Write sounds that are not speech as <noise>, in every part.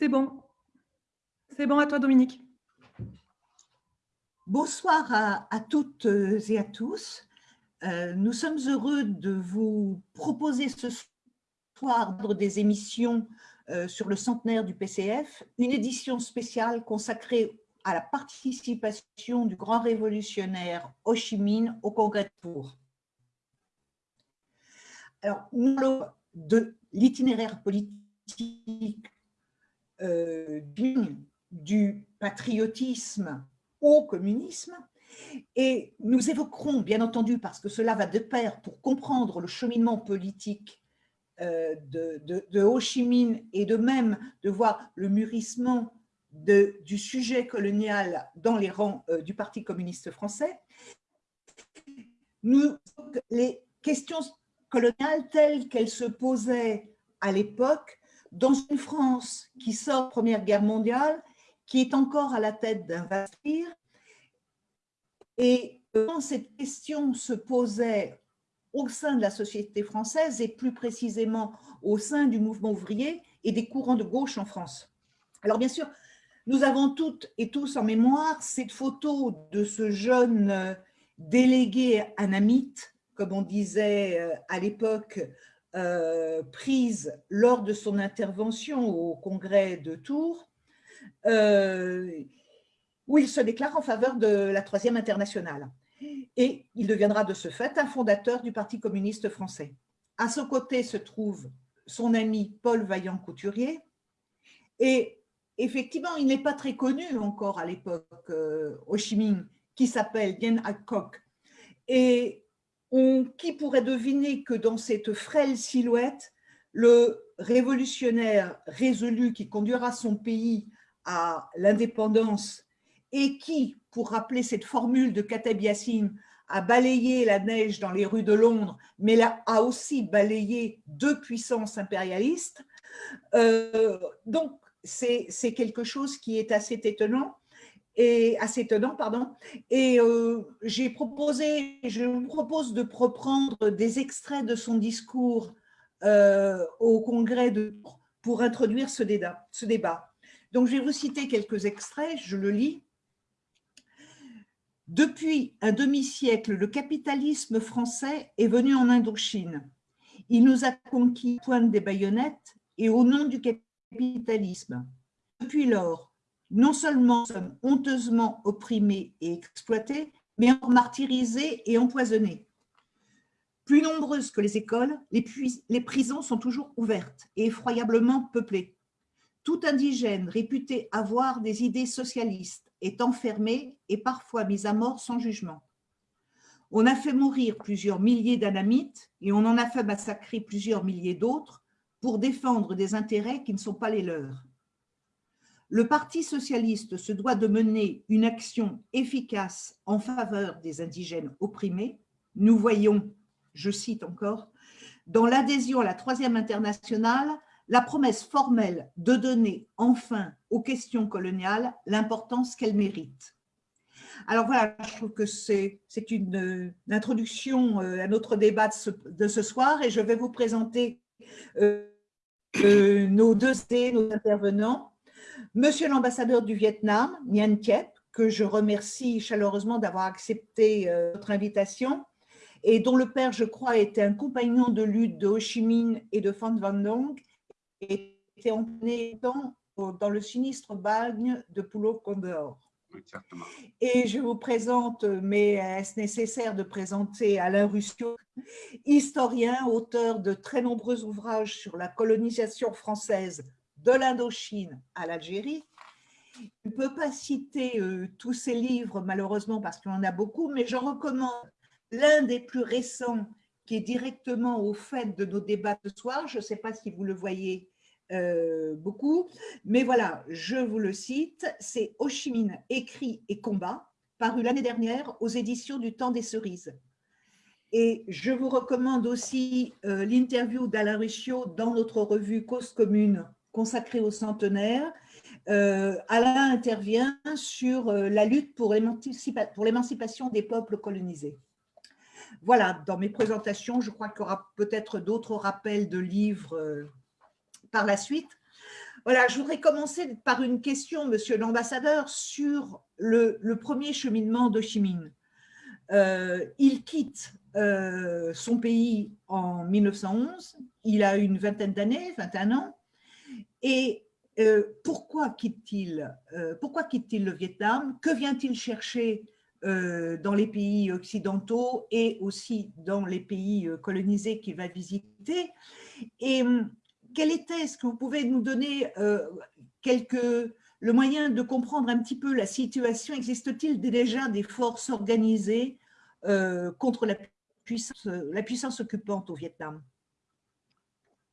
C'est bon. C'est bon à toi, Dominique. Bonsoir à, toutes et à tous. Euh, nous sommes heureux de vous proposer ce soir des émissions euh, sur le centenaire du PCF, une édition spéciale consacrée à la participation du grand révolutionnaire Ho Chi Minh au Congrès de Tours. Alors, de l'itinéraire politique euh, du patriotisme au communisme. Et nous évoquerons, bien entendu, parce que cela va de pair pour comprendre le cheminement politique euh, de, Ho Chi Minh et de même de voir le mûrissement du sujet colonial dans les rangs euh, du Parti communiste français, les questions coloniales telles qu'elles se posaient à l'époque dans une France qui sort de Première Guerre mondiale, qui est encore à la tête d'un vaste et quand cette question se posait au sein de la société française et plus précisément au sein du mouvement ouvrier et des courants de gauche en France. Alors bien sûr, nous avons toutes et tous en mémoire cette photo de ce jeune euh, délégué anamite, comme on disait euh, à l'époque, euh, prise lors de son intervention au congrès de Tours, euh, où il se déclare en faveur de la Troisième Internationale. Et il deviendra de ce fait un fondateur du Parti communiste français. À son côté se trouve son ami Paul Vaillant-Couturier. Et effectivement, il n'est pas très connu encore à l'époque, euh, Ho Chi Minh, qui s'appelle Dien Coc. Et qui pourrait deviner que dans cette frêle silhouette, le révolutionnaire résolu qui conduira son pays à l'indépendance et qui, pour rappeler cette formule de Kateb Yassine, a balayé la neige dans les rues de Londres, mais a aussi balayé deux puissances impérialistes. Euh, donc, c'est quelque chose qui est assez étonnant et assez étonnant, pardon. Et euh, j'ai proposé, je vous propose de reprendre des extraits de son discours euh, au congrès de, pour introduire ce débat. Donc, je vais vous citer quelques extraits, je le lis. Depuis un demi-siècle, le capitalisme français est venu en Indochine. Il nous a conquis pointe des baïonnettes et au nom du capitalisme. Depuis lors, non seulement sommes honteusement opprimés et exploités, mais martyrisés et empoisonnés. Plus nombreuses que les écoles, les, les prisons sont toujours ouvertes et effroyablement peuplées. Tout indigène réputé avoir des idées socialistes est enfermé et parfois mis à mort sans jugement. On a fait mourir plusieurs milliers d'anamites et on en a fait massacrer plusieurs milliers d'autres pour défendre des intérêts qui ne sont pas les leurs. Le Parti socialiste se doit de mener une action efficace en faveur des indigènes opprimés. Nous voyons, je cite encore, dans l'adhésion à la Troisième Internationale, la promesse formelle de donner enfin aux questions coloniales l'importance qu'elles méritent. Alors voilà, je trouve que c'est une, introduction euh, à notre débat de ce, soir et je vais vous présenter euh, euh, nos deux nos intervenants. Monsieur l'ambassadeur du Vietnam, Nguyen Thiep, que je remercie chaleureusement d'avoir accepté euh, notre invitation, et dont le père, je crois, était un compagnon de lutte de Ho Chi Minh et de Phan Van Dong, était emmené dans, dans le sinistre bagne de Pulo Condor. Et je vous présente, mais est-ce nécessaire de présenter Alain Ruscio, historien, auteur de très nombreux ouvrages sur la colonisation française? De l'Indochine à l'Algérie. Je ne peux pas citer euh, tous ces livres, malheureusement, parce qu'il en a beaucoup, mais j'en recommande l'un des plus récents qui est directement au fait de nos débats ce soir. Je ne sais pas si vous le voyez euh, beaucoup, mais voilà, je vous le cite. C'est Ho Chi Minh, écrit et combat, paru l'année dernière aux éditions du Temps des Cerises. Et je vous recommande aussi euh, l'interview d'Alain Ruscio dans notre revue Cause Commune consacré au centenaire, euh, Alain intervient sur euh, la lutte pour l'émancipation des peuples colonisés. Voilà, dans mes présentations, je crois qu'il y aura peut-être d'autres rappels de livres euh, par la suite. Voilà, je voudrais commencer par une question, monsieur l'ambassadeur, sur le, premier cheminement de Chimine. Il quitte son pays en 1911, il a une vingtaine d'années, 21 ans, et euh, pourquoi quitte-t-il pourquoi quitte-t-il le Vietnam? Que vient-il chercher dans les pays occidentaux et aussi dans les pays colonisés qu'il va visiter? Et hum, quel était, est-ce que vous pouvez nous donner quelques, le moyen de comprendre un petit peu la situation? Existe-t-il déjà des forces organisées contre la puissance, la puissance occupante au Vietnam?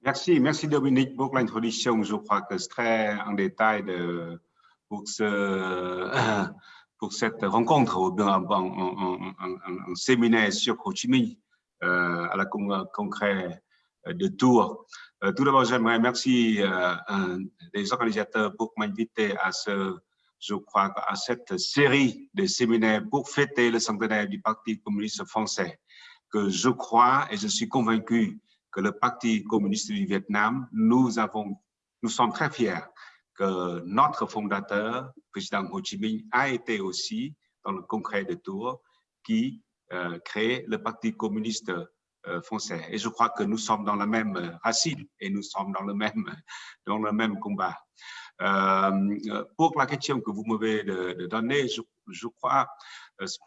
Merci, merci Dominique pour l'introduction. Je crois que c'est très en détail de, pour, ce, pour cette rencontre, un, séminaire sur Ho Chi euh, à la congrès de Tours. Euh, tout d'abord, j'aimerais remercier euh, les organisateurs pour m'inviter à ce, je crois, à cette série de séminaires pour fêter le centenaire du Parti communiste français, que je crois et je suis convaincu le Parti communiste du Vietnam, nous sommes très fiers que notre fondateur, président Ho Chi Minh, a été aussi dans le congrès de Tours qui euh, crée le Parti communiste euh, français. Et je crois que nous sommes dans la même racine et nous sommes dans le même, dans le même combat. Euh, pour la question que vous m'avez donnée, je, je, crois,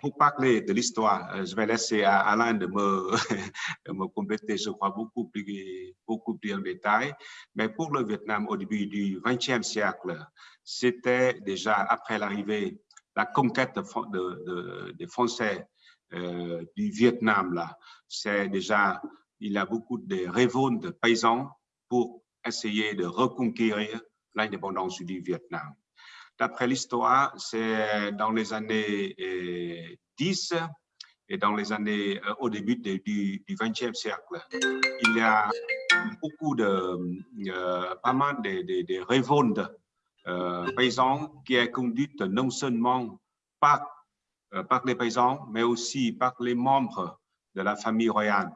pour parler de l'histoire, je vais laisser à Alain de me, <laughs> me compléter, je crois, beaucoup plus, beaucoup plus en détail. Mais pour le Vietnam, au début du XXe siècle, c'était déjà après l'arrivée, la conquête de, de, des Français euh, du Vietnam, là, c'est déjà, il y a beaucoup de révoltes de paysans pour essayer de reconquérir l'indépendance du Vietnam. D'après l'histoire, c'est dans les années 10 euh, et dans les années, euh, au début du, XXe siècle, il y a beaucoup de, pas mal de, révoltes paysans qui est conduite non seulement par euh, par les paysans, mais aussi par les membres de la famille royale,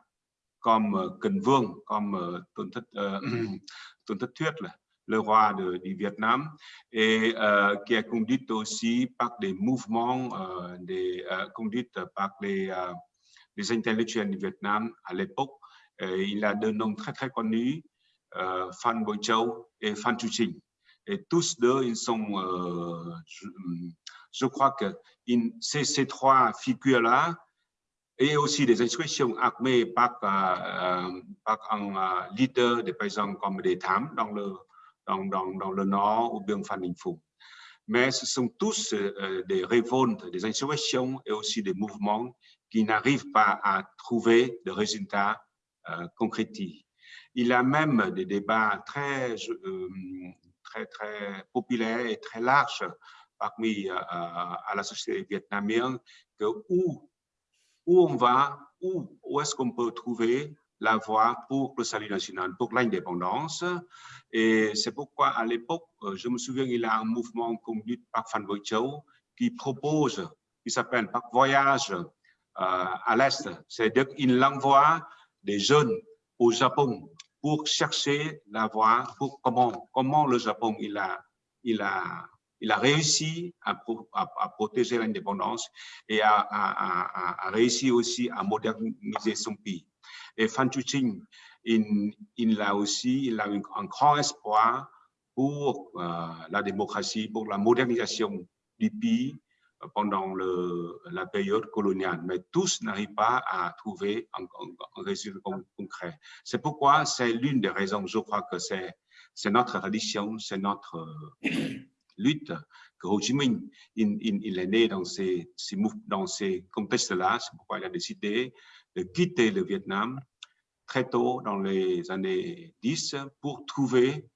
comme euh, Cần Vương, comme Tuân Thất, le roi de, du Vietnam, et euh, qui est conduite aussi par des mouvements, euh, des, euh, conduites par les, les, intellectuels du Vietnam à l'époque. il a deux noms très très connus, Phan Bội Châu et Phan Chu Trinh. Et tous deux, ils sont, je crois que ces, ces, trois figures-là, et aussi des instructions armées par, euh, par un euh, leader des paysans comme des Tham dans le, dans, le nord ou bien Đình Phùng. Mais ce sont tous euh, des révoltes, des insurrections et aussi des mouvements qui n'arrivent pas à trouver de résultats euh, concrets. Il y a même des débats très, euh, très, très populaires et très larges parmi la société vietnamienne que où, où on va, où, où est-ce qu'on peut trouver la voie pour le salut national, pour l'indépendance. Et c'est pourquoi à l'époque, euh, je me souviens, il y a un mouvement conduit par Phan Bội Châu qui propose, qui s'appelle par voyage euh, à l'Est. C'est-à-dire qu'il envoie des jeunes au Japon pour chercher la voie, pour comment, comment le Japon il a, il a il a réussi à, protéger l'indépendance et a, réussi aussi à moderniser son pays. Et Fan Chuching, il, il, a aussi il a un, grand espoir pour euh, la démocratie, pour la modernisation du pays pendant le, la période coloniale. Mais tous n'arrivent pas à trouver un, un résultat concret. C'est pourquoi c'est l'une des raisons, je crois que c'est notre tradition, c'est notre lutte que Ho Chi Minh, il, il, est né dans ces, contextes-là. C'est pourquoi il a décidé de quitter le Vietnam très tôt dans les années 10 pour trouver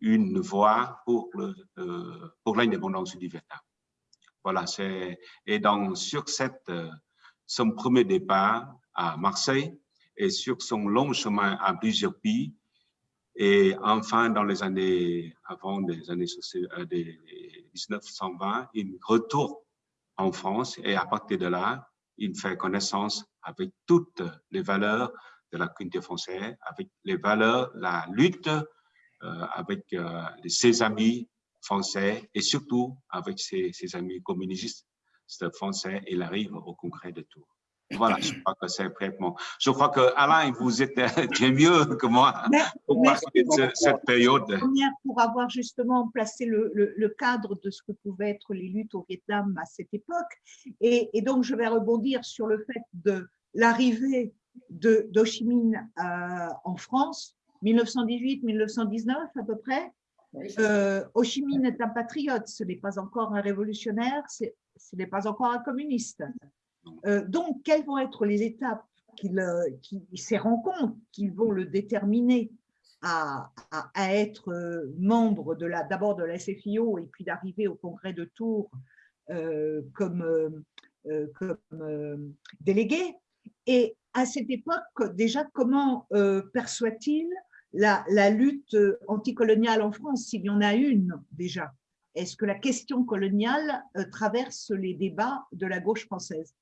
une voie euh, pour l'indépendance du Vietnam. Voilà, c'est et dans sur cette son premier départ à Marseille et sur son long chemin à plusieurs pays, et enfin, dans les années, avant des années euh, des 1920, il retourne en France et à partir de là, il fait connaissance avec toutes les valeurs de la communauté française, avec les valeurs, la lutte avec ses amis français et surtout avec ses, ses amis communistes français. Il arrive au congrès de Tours. Voilà, je crois que c'est vraiment. Je crois que Alain, vous êtes <laughs> bien mieux que moi pour parler de cette période. Pour avoir justement placé le, le, cadre de ce que pouvaient être les luttes au Vietnam à cette époque. Et, et donc, je vais rebondir sur le fait de l'arrivée de d'Ho Chi Minh euh, en France, 1918-1919 à peu près. Euh, Ho Chi Minh est un patriote, ce n'est pas encore un révolutionnaire, ce n'est pas encore un communiste. Euh, donc, quelles vont être les étapes, euh, ces rencontres qui vont le déterminer à, être euh, membre d'abord de la SFIO et puis d'arriver au congrès de Tours comme, délégué? Et à cette époque, déjà, comment perçoit-il la, lutte anticoloniale en France, s'il y en a une déjà? Est-ce que la question coloniale traverse les débats de la gauche française?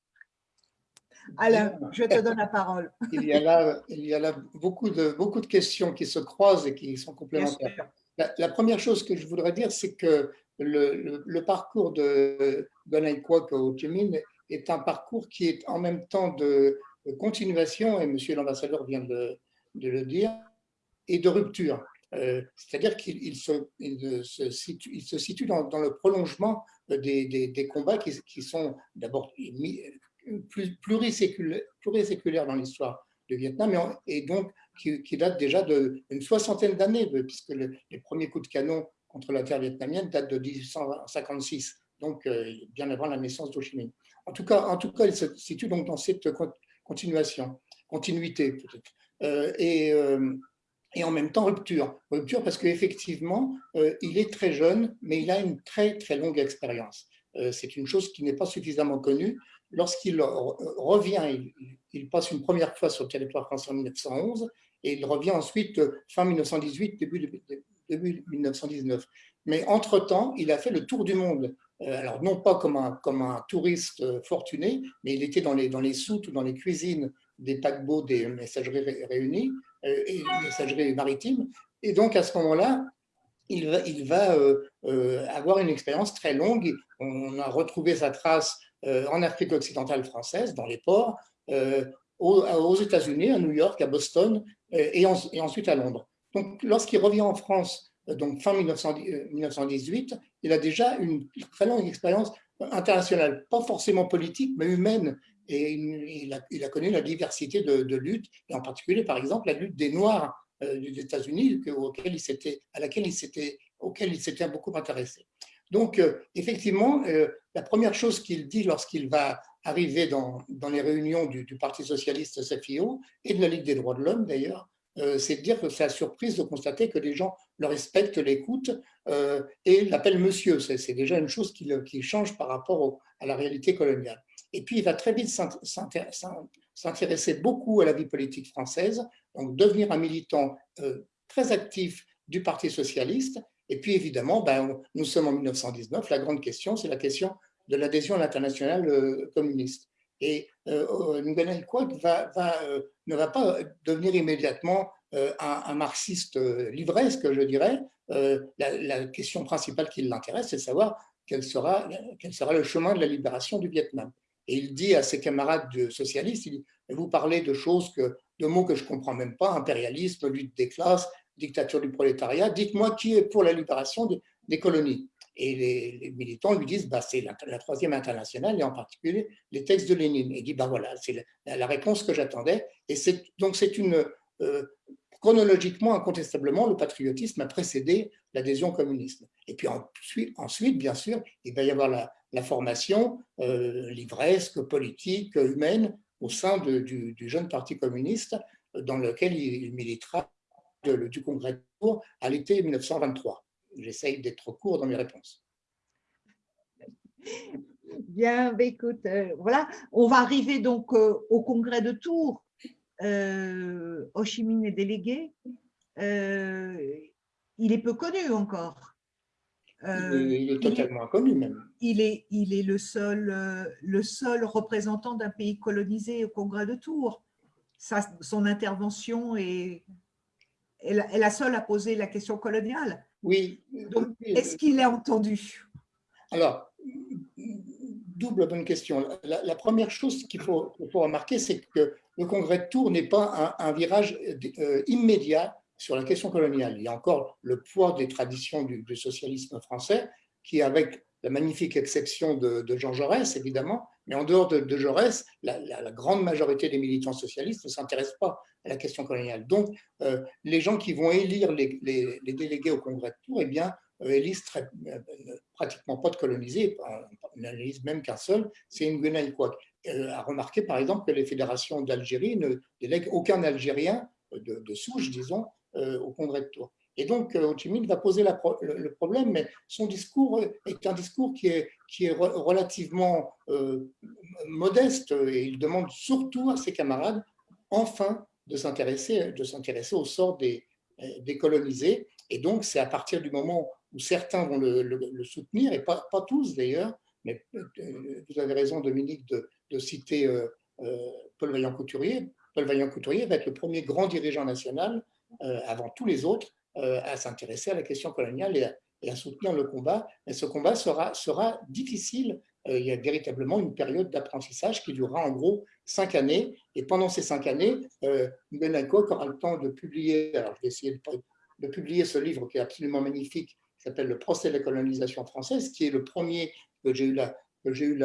Alain, je te donne la parole. <laughs> il, y a là, il y a là beaucoup de, beaucoup de questions qui se croisent et qui sont complémentaires. La, première chose que je voudrais dire, c'est que le, le, parcours de Gonai Kwok au est un parcours qui est en même temps de, continuation, et monsieur l'ambassadeur vient de, de, le dire, et de rupture. Euh, c'est-à-dire qu'il se, situe, il se situe dans, dans le prolongement des, des, des combats qui, qui sont d'abord pluriséculaire dans l'histoire du Vietnam et donc qui, date déjà d'une soixantaine d'années, puisque les premiers coups de canon contre la terre vietnamienne datent de 1856, donc euh, bien avant la naissance d'Ho Chi Minh. En tout cas, en tout cas, il se situe donc dans cette continuation, continuité peut-être, euh, euh, et en même temps rupture. Rupture parce qu'effectivement, il est très jeune, mais il a une très très longue expérience. C'est une chose qui n'est pas suffisamment connue lorsqu'il revient, il, passe une première fois sur le territoire français en 1911 et il revient ensuite fin 1918, début, début 1919. Mais entre-temps, il a fait le tour du monde. Euh, alors, non pas comme un, comme un touriste fortuné, mais il était dans les, dans les soutes ou dans les cuisines des paquebots des messageries réunies euh, et messageries maritimes. Et donc, à ce moment-là, il va, euh, avoir une expérience très longue. On a retrouvé sa trace euh, en Afrique occidentale française, dans les ports, euh, aux, États-Unis, à New York, à Boston euh, et, ensuite à Londres. Donc, lorsqu'il revient en France, donc fin 1918, il a déjà une très longue expérience internationale, pas forcément politique, mais humaine. Et il a, connu la diversité de, luttes, et en particulier, par exemple, la lutte des Noirs des États-Unis, auquel il s'était beaucoup intéressé. Donc, euh, effectivement, euh, la première chose qu'il dit lorsqu'il va arriver dans, les réunions du, Parti socialiste SFIO et de la Ligue des droits de l'homme d'ailleurs, euh, c'est de dire que c'est la surprise de constater que les gens le respectent, l'écoutent et l'appellent monsieur. C'est déjà une chose qui, change par rapport à la réalité coloniale. Et puis, il va très vite s'intéresser beaucoup à la vie politique française, donc devenir un militant très actif du Parti socialiste et puis évidemment, ben, nous sommes en 1919, la grande question, c'est la question de l'adhésion à l'international euh, communiste. Et euh, Nguyen va, va, euh, ne va pas devenir immédiatement euh, un, marxiste livresque, je dirais. La, question principale qui l'intéresse, c'est de savoir quel sera, le chemin de la libération du Vietnam. Et il dit à ses camarades socialistes, vous parlez de choses, que, de mots que je ne comprends même pas, impérialisme, lutte des classes, dictature du prolétariat, dites-moi qui est pour la libération des, colonies. Et les, militants lui disent, bah, c'est la, troisième internationale, et en particulier les textes de Lénine. Et il dit, bah, voilà, c'est la, réponse que j'attendais. Et donc c'est une, euh, chronologiquement, incontestablement, le patriotisme a précédé l'adhésion communiste. Et puis ensuite, bien sûr, il va y avoir la, formation euh, livresque, politique, humaine, au sein du, jeune parti communiste, dans lequel il militera du congrès de Tours à l'été 1923. J'essaye d'être court dans mes réponses. Bien, bah, écoute, euh, voilà, on va arriver donc euh, au congrès de Tours. Euh, Ho Chi Minh est délégué. Euh, il est peu connu encore. il est totalement inconnu même. Il est, il est le, seul, le seul représentant d'un pays colonisé au congrès de Tours. son intervention est est la, est la seule à poser la question coloniale. Oui. Donc, est-ce qu'il est entendu? Alors, double bonne question. La, la première chose qu'il faut, remarquer, c'est que le congrès de Tours n'est pas un, un virage euh, immédiat sur la question coloniale. Il y a encore le poids des traditions du, du socialisme français qui, avec la magnifique exception de, Jean Jaurès, évidemment, mais en dehors de, Jaurès, la, grande majorité des militants socialistes ne s'intéressent pas à la question coloniale. Donc, euh, les gens qui vont élire les, délégués au congrès de Tours, eh bien, euh, élisent euh, pratiquement pas de colonisés, on n'élise même qu'un seul, c'est Nguyen. Euh, a remarqué, par exemple, que les fédérations d'Algérie ne délèguent aucun Algérien de, de souche, disons, euh, au congrès de Tours. Et donc, euh, Ho Minh va poser le, problème, mais son discours est un discours qui est, relativement euh, modeste et il demande surtout à ses camarades, enfin, de s'intéresser au sort des, des colonisés. Et donc, c'est à partir du moment où certains vont le, soutenir, et pas, tous d'ailleurs, mais euh, vous avez raison, Dominique, de, citer euh, euh, Paul Vaillant-Couturier. Paul Vaillant-Couturier va être le premier grand dirigeant national, euh, avant tous les autres, à s'intéresser à la question coloniale et à, soutenir le combat. Mais ce combat sera, sera difficile. il y a véritablement une période d'apprentissage qui durera en gros cinq années. Et pendant ces cinq années, euh, aura le temps de publier, alors je vais essayer de, de publier ce livre qui est absolument magnifique, qui s'appelle Le procès de la colonisation française, qui est le premier que j'ai eu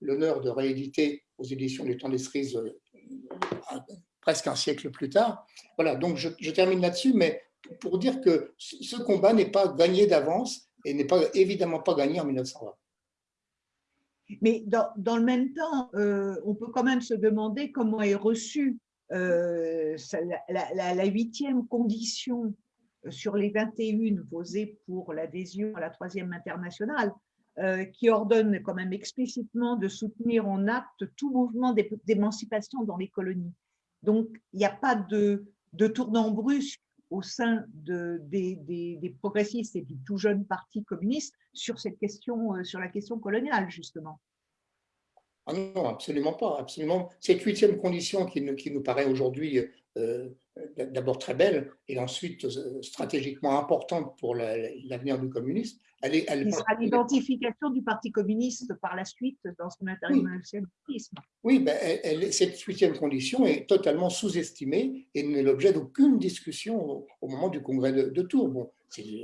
l'honneur de rééditer aux éditions du Temps des Cerises euh, presque un siècle plus tard. Voilà, donc je, je termine là-dessus, mais pour dire que ce combat n'est pas gagné d'avance et n'est pas évidemment pas gagné en 1920. Mais dans, le même temps, euh, on peut quand même se demander comment est reçue euh, la, huitième condition sur les 21 posées pour l'adhésion à la troisième internationale, euh, qui ordonne quand même explicitement de soutenir en acte tout mouvement d'émancipation dans les colonies. Donc, il n'y a pas de, de tournant brusque au sein de, des, des, des, progressistes et du tout jeune parti communiste sur cette question, euh, sur la question coloniale, justement. Ah non, absolument pas, absolument. Cette huitième condition qui nous, qui nous paraît aujourd'hui euh, d'abord très belle et ensuite euh, stratégiquement importante pour l'avenir la, du communisme, elle est... Elle qui sera l'identification du Parti communiste par la suite dans son internationalisme. Oui, ben, elle, elle, cette huitième condition est totalement sous-estimée et n'est l'objet d'aucune discussion au, au, moment du congrès de, de Tours. Bon,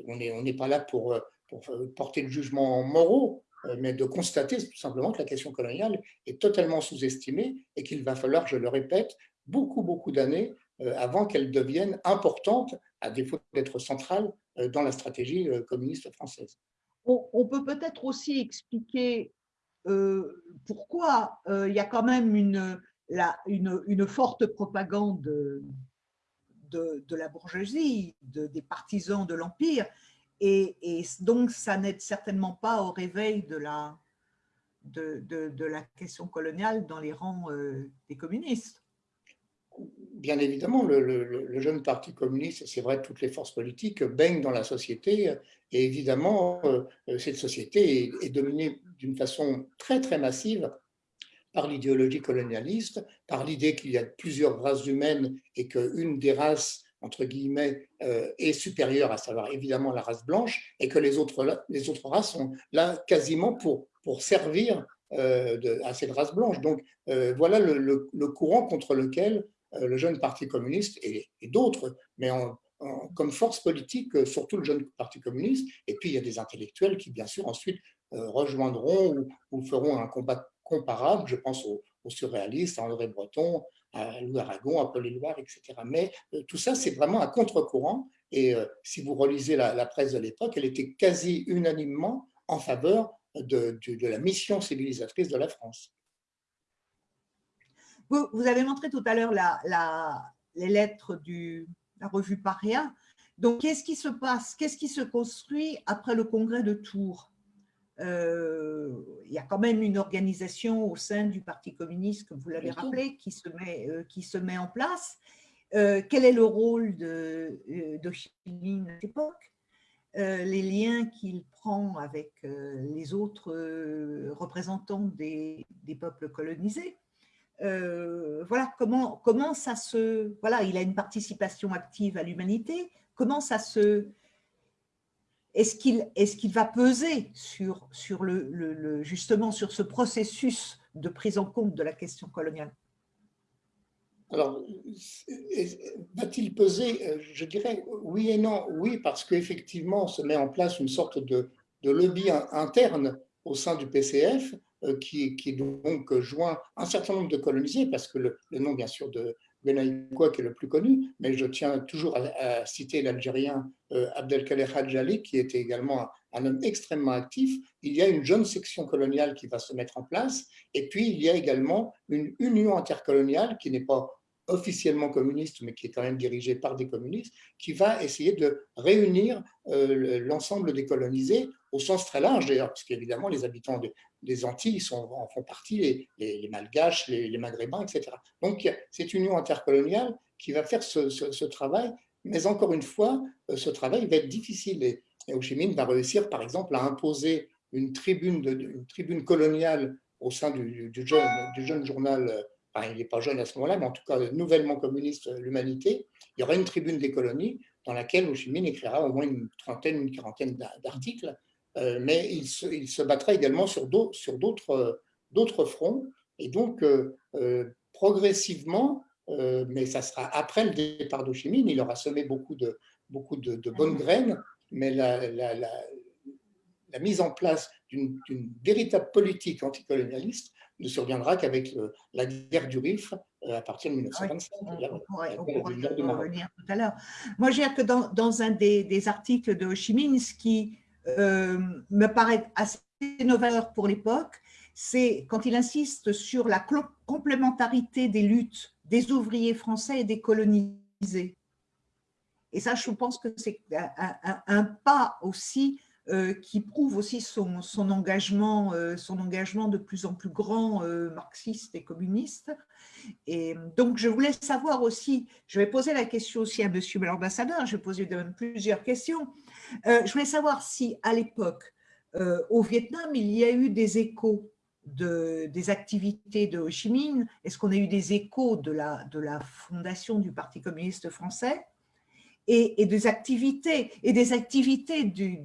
on n'est on pas là pour, euh, pour porter le jugement moraux, mais de constater tout simplement que la question coloniale est totalement sous-estimée et qu'il va falloir, je le répète, beaucoup, beaucoup d'années euh, avant qu'elle devienne importante, à défaut d'être centrale, euh, dans la stratégie euh, communiste française. On, peut peut-être aussi expliquer pourquoi il y a quand même une, forte propagande de, la bourgeoisie, de, des partisans de l'Empire, et, donc ça n'aide certainement pas au réveil de la, question coloniale dans les rangs des communistes bien évidemment, le, jeune parti communiste, c'est vrai, toutes les forces politiques baignent dans la société et évidemment, euh, cette société est, dominée d'une façon très, très massive par l'idéologie colonialiste, par l'idée qu'il y a plusieurs races humaines et qu'une des races, entre guillemets, euh, est supérieure, à savoir évidemment la race blanche, et que les autres, les autres races sont là quasiment pour, pour servir euh, à cette race blanche. Donc euh, voilà le, courant contre lequel euh, le jeune parti communiste et, d'autres, mais comme force politique, euh, surtout le jeune parti communiste. Et puis, il y a des intellectuels qui, bien sûr, ensuite euh, rejoindront ou, feront un combat comparable. Je pense aux, surréalistes, à André Breton, à Louis Aragon, à Paul Éluard, etc. Mais euh, tout ça, c'est vraiment un contre-courant. Et euh, si vous relisez la, presse de l'époque, elle était quasi unanimement en faveur de la mission civilisatrice de la France. Vous, vous, avez montré tout à l'heure la, la, les lettres de la revue Paria. Donc, qu'est-ce qui se passe? Qu'est-ce qui se construit après le congrès de Tours? Euh, Il y a quand même une organisation au sein du Parti communiste, comme vous l'avez rappelé, qui se, met, euh, qui se met en place. Euh, quel est le rôle de, de Chilin à cette époque euh, les liens qu'il prend avec les autres représentants des, des peuples colonisés? Euh, voilà, comment, ça se... Voilà, il a une participation active à l'humanité. Comment ça se... Est-ce qu'il est va peser sur, sur le, justement sur ce processus de prise en compte de la question coloniale? Alors, va-t-il peser? Euh, Je dirais oui et non. Oui, parce qu'effectivement, on se met en place une sorte de, de lobby interne au sein du PCF qui, qui, donc joint un certain nombre de colonisés, parce que le, nom, bien sûr, de Benaïkoua qui est le plus connu, mais je tiens toujours à, citer l'Algérien euh, Abdelkader Hadjali, qui était également un, homme extrêmement actif. Il y a une jeune section coloniale qui va se mettre en place, et puis il y a également une union intercoloniale qui n'est pas officiellement communiste, mais qui est quand même dirigée par des communistes, qui va essayer de réunir euh, l'ensemble des colonisés au sens très large d'ailleurs, parce qu'évidemment les habitants des Antilles sont, en font partie, les, Malgaches, les, Maghrébins, etc. Donc c'est une union intercoloniale qui va faire ce, travail, mais encore une fois, euh, ce travail va être difficile. Et, Ho Chi Minh va réussir par exemple à imposer une tribune, coloniale au sein du, jeune, journal euh, il n'est pas jeune à ce moment-là, mais en tout cas nouvellement communiste, l'Humanité, il y aura une tribune des colonies dans laquelle Ho Chi écrira au moins une trentaine, une quarantaine d'articles, euh, mais il se, il se, battra également sur d'autres fronts, et donc euh, euh, progressivement, mais ça sera après le départ d'Ho Chi Minh, il aura semé beaucoup de, beaucoup de, bonnes graines, mais la, la, la, la mise en place d'une véritable politique anticolonialiste ne surviendra qu'avec la guerre du Rif euh, à partir de 1925. on, pourrait, revenir tout à l'heure. Moi, je dirais que dans, dans un des, des, articles de Ho Chi Minh, ce qui euh, me paraît assez novateur pour l'époque, c'est quand il insiste sur la complémentarité des luttes des ouvriers français et des colonisés. Et ça, je pense que c'est un, pas aussi euh, qui prouve aussi son, engagement, euh, son engagement de plus en plus grand euh, marxiste et communiste. Et donc, je voulais savoir aussi, je vais poser la question aussi à monsieur l'ambassadeur, je vais poser même plusieurs questions. je voulais savoir si, à l'époque, au Vietnam, il y a eu des échos de, des activités de Ho Chi Minh? Est-ce qu'on a eu des échos de la fondation du Parti communiste français? Et, des activités du,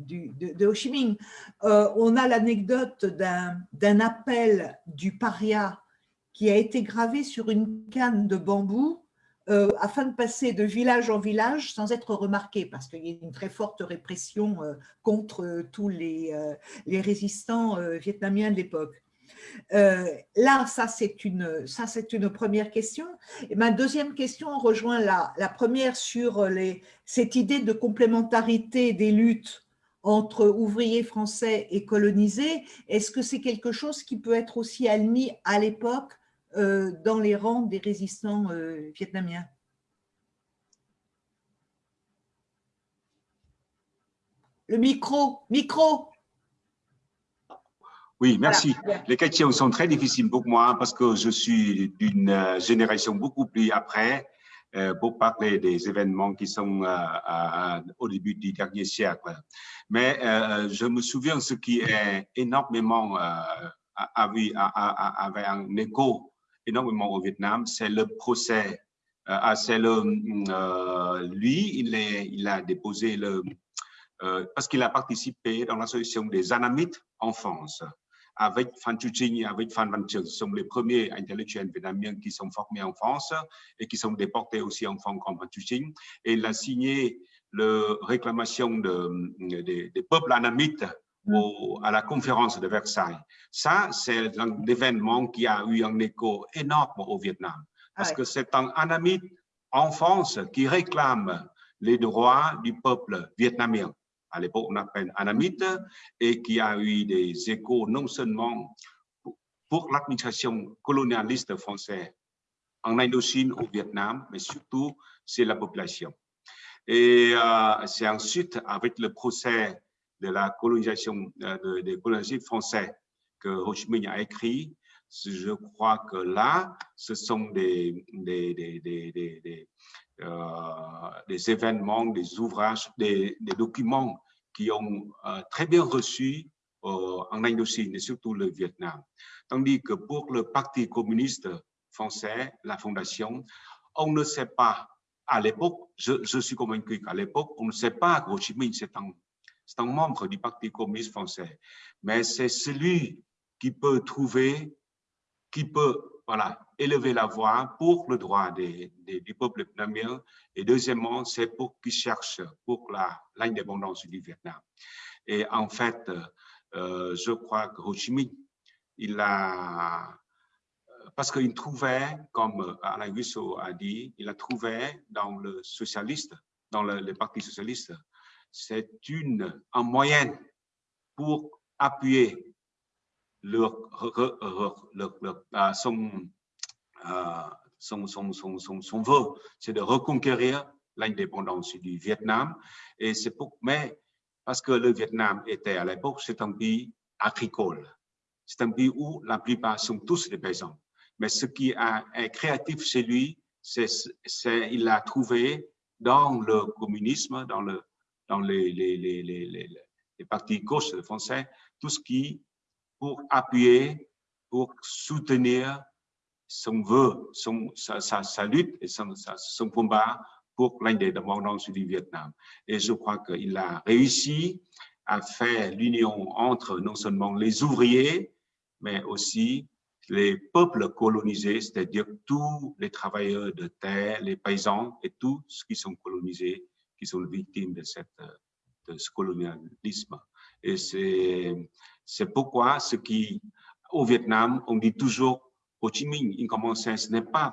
de, Ho Chi Minh. Euh, on a l'anecdote d'un appel du paria qui a été gravé sur une canne de bambou euh, afin de passer de village en village sans être remarqué, parce qu'il y a une très forte répression euh, contre tous les résistants vietnamiens de l'époque. Euh, là, ça c'est une, première question. Et ma deuxième question rejoint la, première sur cette idée de complémentarité des luttes entre ouvriers français et colonisés. Est-ce que c'est quelque chose qui peut être aussi admis à l'époque euh, dans les rangs des résistants euh, vietnamiens? Le micro, micro oui, merci. Les questions sont très difficiles pour moi parce que je suis d'une euh, génération beaucoup plus après euh, pour parler des événements qui sont euh, au début du dernier siècle. Mais je me souviens ce qui est énormément avait, avait un écho énormément au Vietnam, c'est le procès. c'est le, lui, il, est, il a déposé le, parce qu'il a participé dans l'association des Anamites en France avec Fan Chuching et avec Fan Van Ce sont les premiers intellectuels vietnamiens qui sont formés en France et qui sont déportés aussi en France comme Fan Chuching. Et il a signé la réclamation de, des peuples anamites à la conférence de Versailles. Ça, c'est un événement qui a eu un écho énorme au Vietnam. Parce que c'est un anamite en France qui réclame les droits du peuple vietnamien à l'époque on appelle Anamite, et qui a eu des échos non seulement pour l'administration colonialiste française en Indochine, au Vietnam, mais surtout c'est la population. Et euh, c'est ensuite avec le procès de la colonisation euh, des colonisés français que Ho Chi Minh a écrit. Je crois que là, ce sont des, des, des, des euh, des événements, des ouvrages, des documents qui ont euh, très bien reçu en Indochine et surtout le Vietnam. Tandis que pour le Parti communiste français, la fondation, on ne sait pas, à l'époque, je, suis convaincu qu'à l'époque, on ne sait pas que Ho Chi Minh, c'est un membre du Parti communiste français, mais c'est celui qui peut trouver, qui peut voilà, élever la voix pour le droit des, des, du peuple vietnamien. Et deuxièmement, c'est pour qu'ils cherchent pour l'indépendance du Vietnam. Et en fait, euh, je crois que Ho Chi Minh, il a, parce qu'il trouvait, comme Alain Guissot a dit, il a trouvé dans le socialiste, dans le, le parti socialiste, c'est une, en moyenne pour appuyer son, son, son, son, son, son vœu, c'est de reconquérir l'indépendance du Vietnam. Et c'est pour, mais parce que le Vietnam était à l'époque, c'est un pays agricole. C'est un pays où la plupart sont tous des paysans. Mais ce qui est créatif chez lui, c'est il a trouvé dans le communisme, dans, le, dans les, les, les, les, les partis gauche français, tout ce qui pour appuyer, pour soutenir son vœu, son, sa, sa, lutte et son, sa, son combat pour l'indépendance du Vietnam. Et je crois qu'il a réussi à faire l'union entre non seulement les ouvriers, mais aussi les peuples colonisés, c'est-à-dire tous les travailleurs de terre, les paysans et tous ceux qui sont colonisés, qui sont victimes de, cette, de ce colonialisme. Et c'est pourquoi ce qui, au Vietnam, on dit toujours Ho Chi Minh, in common sense, n'est pas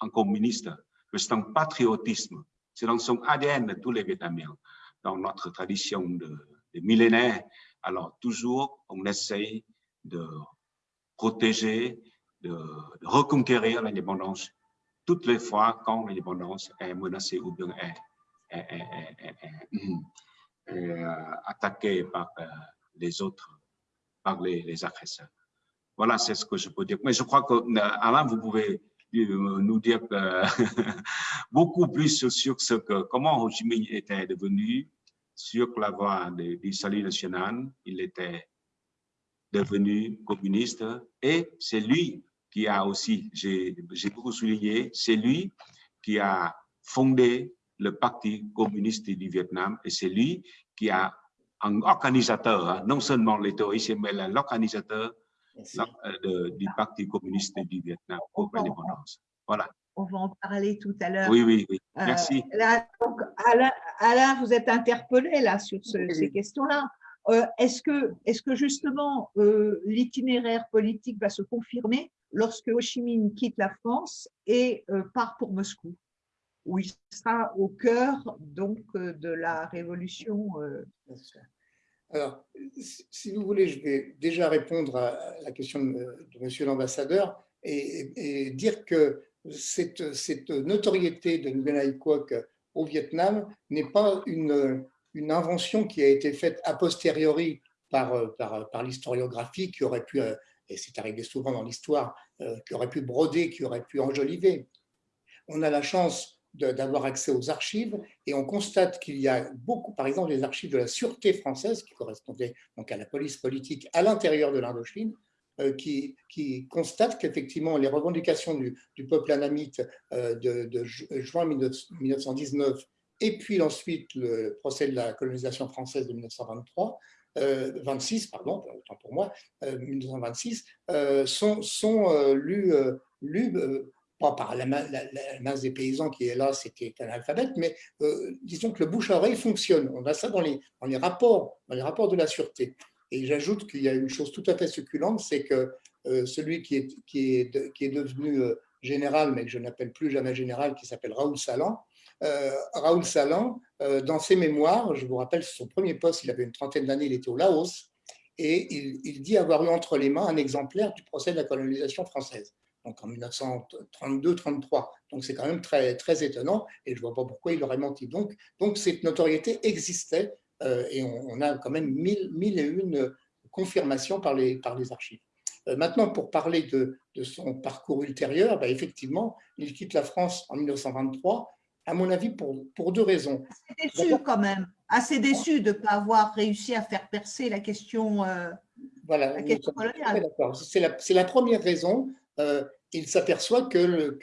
un, communiste, mais c'est un patriotisme. C'est dans son ADN de tous les Vietnamiens, dans notre tradition de, de millénaires. Alors, toujours, on essaye de protéger, de, reconquérir l'indépendance toutes les fois quand l'indépendance est menacée ou bien est euh, attaquée par euh, les autres, par les, les agresseurs. Voilà, c'est ce que je peux dire. Mais je crois que, euh, Alain, vous pouvez nous dire <laughs> beaucoup plus sur ce que, comment Ho Chi Minh était devenu sur la voie du salut national. Il était devenu communiste et c'est lui qui a aussi, j'ai beaucoup souligné, c'est lui qui a fondé le Parti communiste du Vietnam et c'est lui qui a un organisateur, hein, non seulement les théoriciens, mais l'organisateur euh, du Parti communiste du Vietnam pour l'indépendance. Voilà. On va en parler tout à l'heure. Oui, oui, oui. Merci. Euh, là, donc, Alain, Alain, vous êtes interpellé là sur ce, oui. ces questions-là. Euh, Est-ce que, est que justement euh, l'itinéraire politique va se confirmer lorsque Ho Chi Minh quitte la France et euh, part pour Moscou, où il sera au cœur donc de la révolution euh? Alors, si vous voulez, je vais déjà répondre à la question de, Monsieur l'ambassadeur et, dire que cette, notoriété de Nguyen Quoc au Vietnam n'est pas une invention qui a été faite a posteriori par, l'historiographie qui aurait pu, et c'est arrivé souvent dans l'histoire, euh, qui aurait pu broder, qui aurait pu enjoliver. On a la chance d'avoir accès aux archives et on constate qu'il y a beaucoup, par exemple, les archives de la sûreté française qui correspondaient donc à la police politique à l'intérieur de l'Indochine, qui, qui constatent qu'effectivement les revendications du, peuple anamite de, de, juin 1919 et puis ensuite le procès de la colonisation française de 1923, euh, 26, pardon, pour moi, euh, 1926, euh, sont, euh, euh, lus par la, la, la, masse des paysans qui est là, c'était un alphabet, mais disons que le bouche à oreille fonctionne. On a ça dans les, rapports, dans les rapports de la sûreté. Et j'ajoute qu'il y a une chose tout à fait succulente, c'est que celui qui est, devenu général, mais que je n'appelle plus jamais général, qui s'appelle Raoul Salan, euh, Raoul Salan, euh, dans ses mémoires, je vous rappelle, son premier poste, il avait une trentaine d'années, il était au Laos, et il, dit avoir eu entre les mains un exemplaire du procès de la colonisation française, donc en 1932-33. Donc c'est quand même très, très étonnant, et je ne vois pas pourquoi il aurait menti. Donc, donc cette notoriété existait, euh, et on, on, a quand même mille, mille et une confirmations par les, par les archives. Euh, maintenant, pour parler de, de son parcours ultérieur, bah, effectivement, il quitte la France en 1923 à mon avis, pour, pour deux raisons. Assez déçu quand même, assez déçu de ne pas avoir réussi à faire percer la question, euh, voilà, la question coloniale. C'est la, la, première raison. Euh, il s'aperçoit que,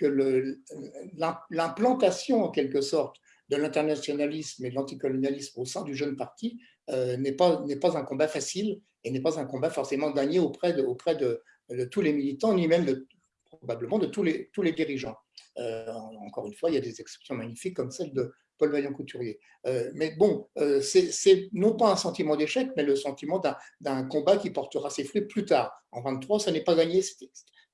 l'implantation, en quelque sorte, de l'internationalisme et de l'anticolonialisme au sein du jeune parti euh, n'est pas, un combat facile et n'est pas un combat forcément gagné auprès de, tous les militants, ni même probablement de tous les, dirigeants. Euh, encore une fois, il y a des exceptions magnifiques comme celle de Paul Vaillant-Couturier. Mais bon, c'est non pas un sentiment d'échec, mais le sentiment d'un combat qui portera ses fruits plus tard. En 23, ça n'est pas gagné,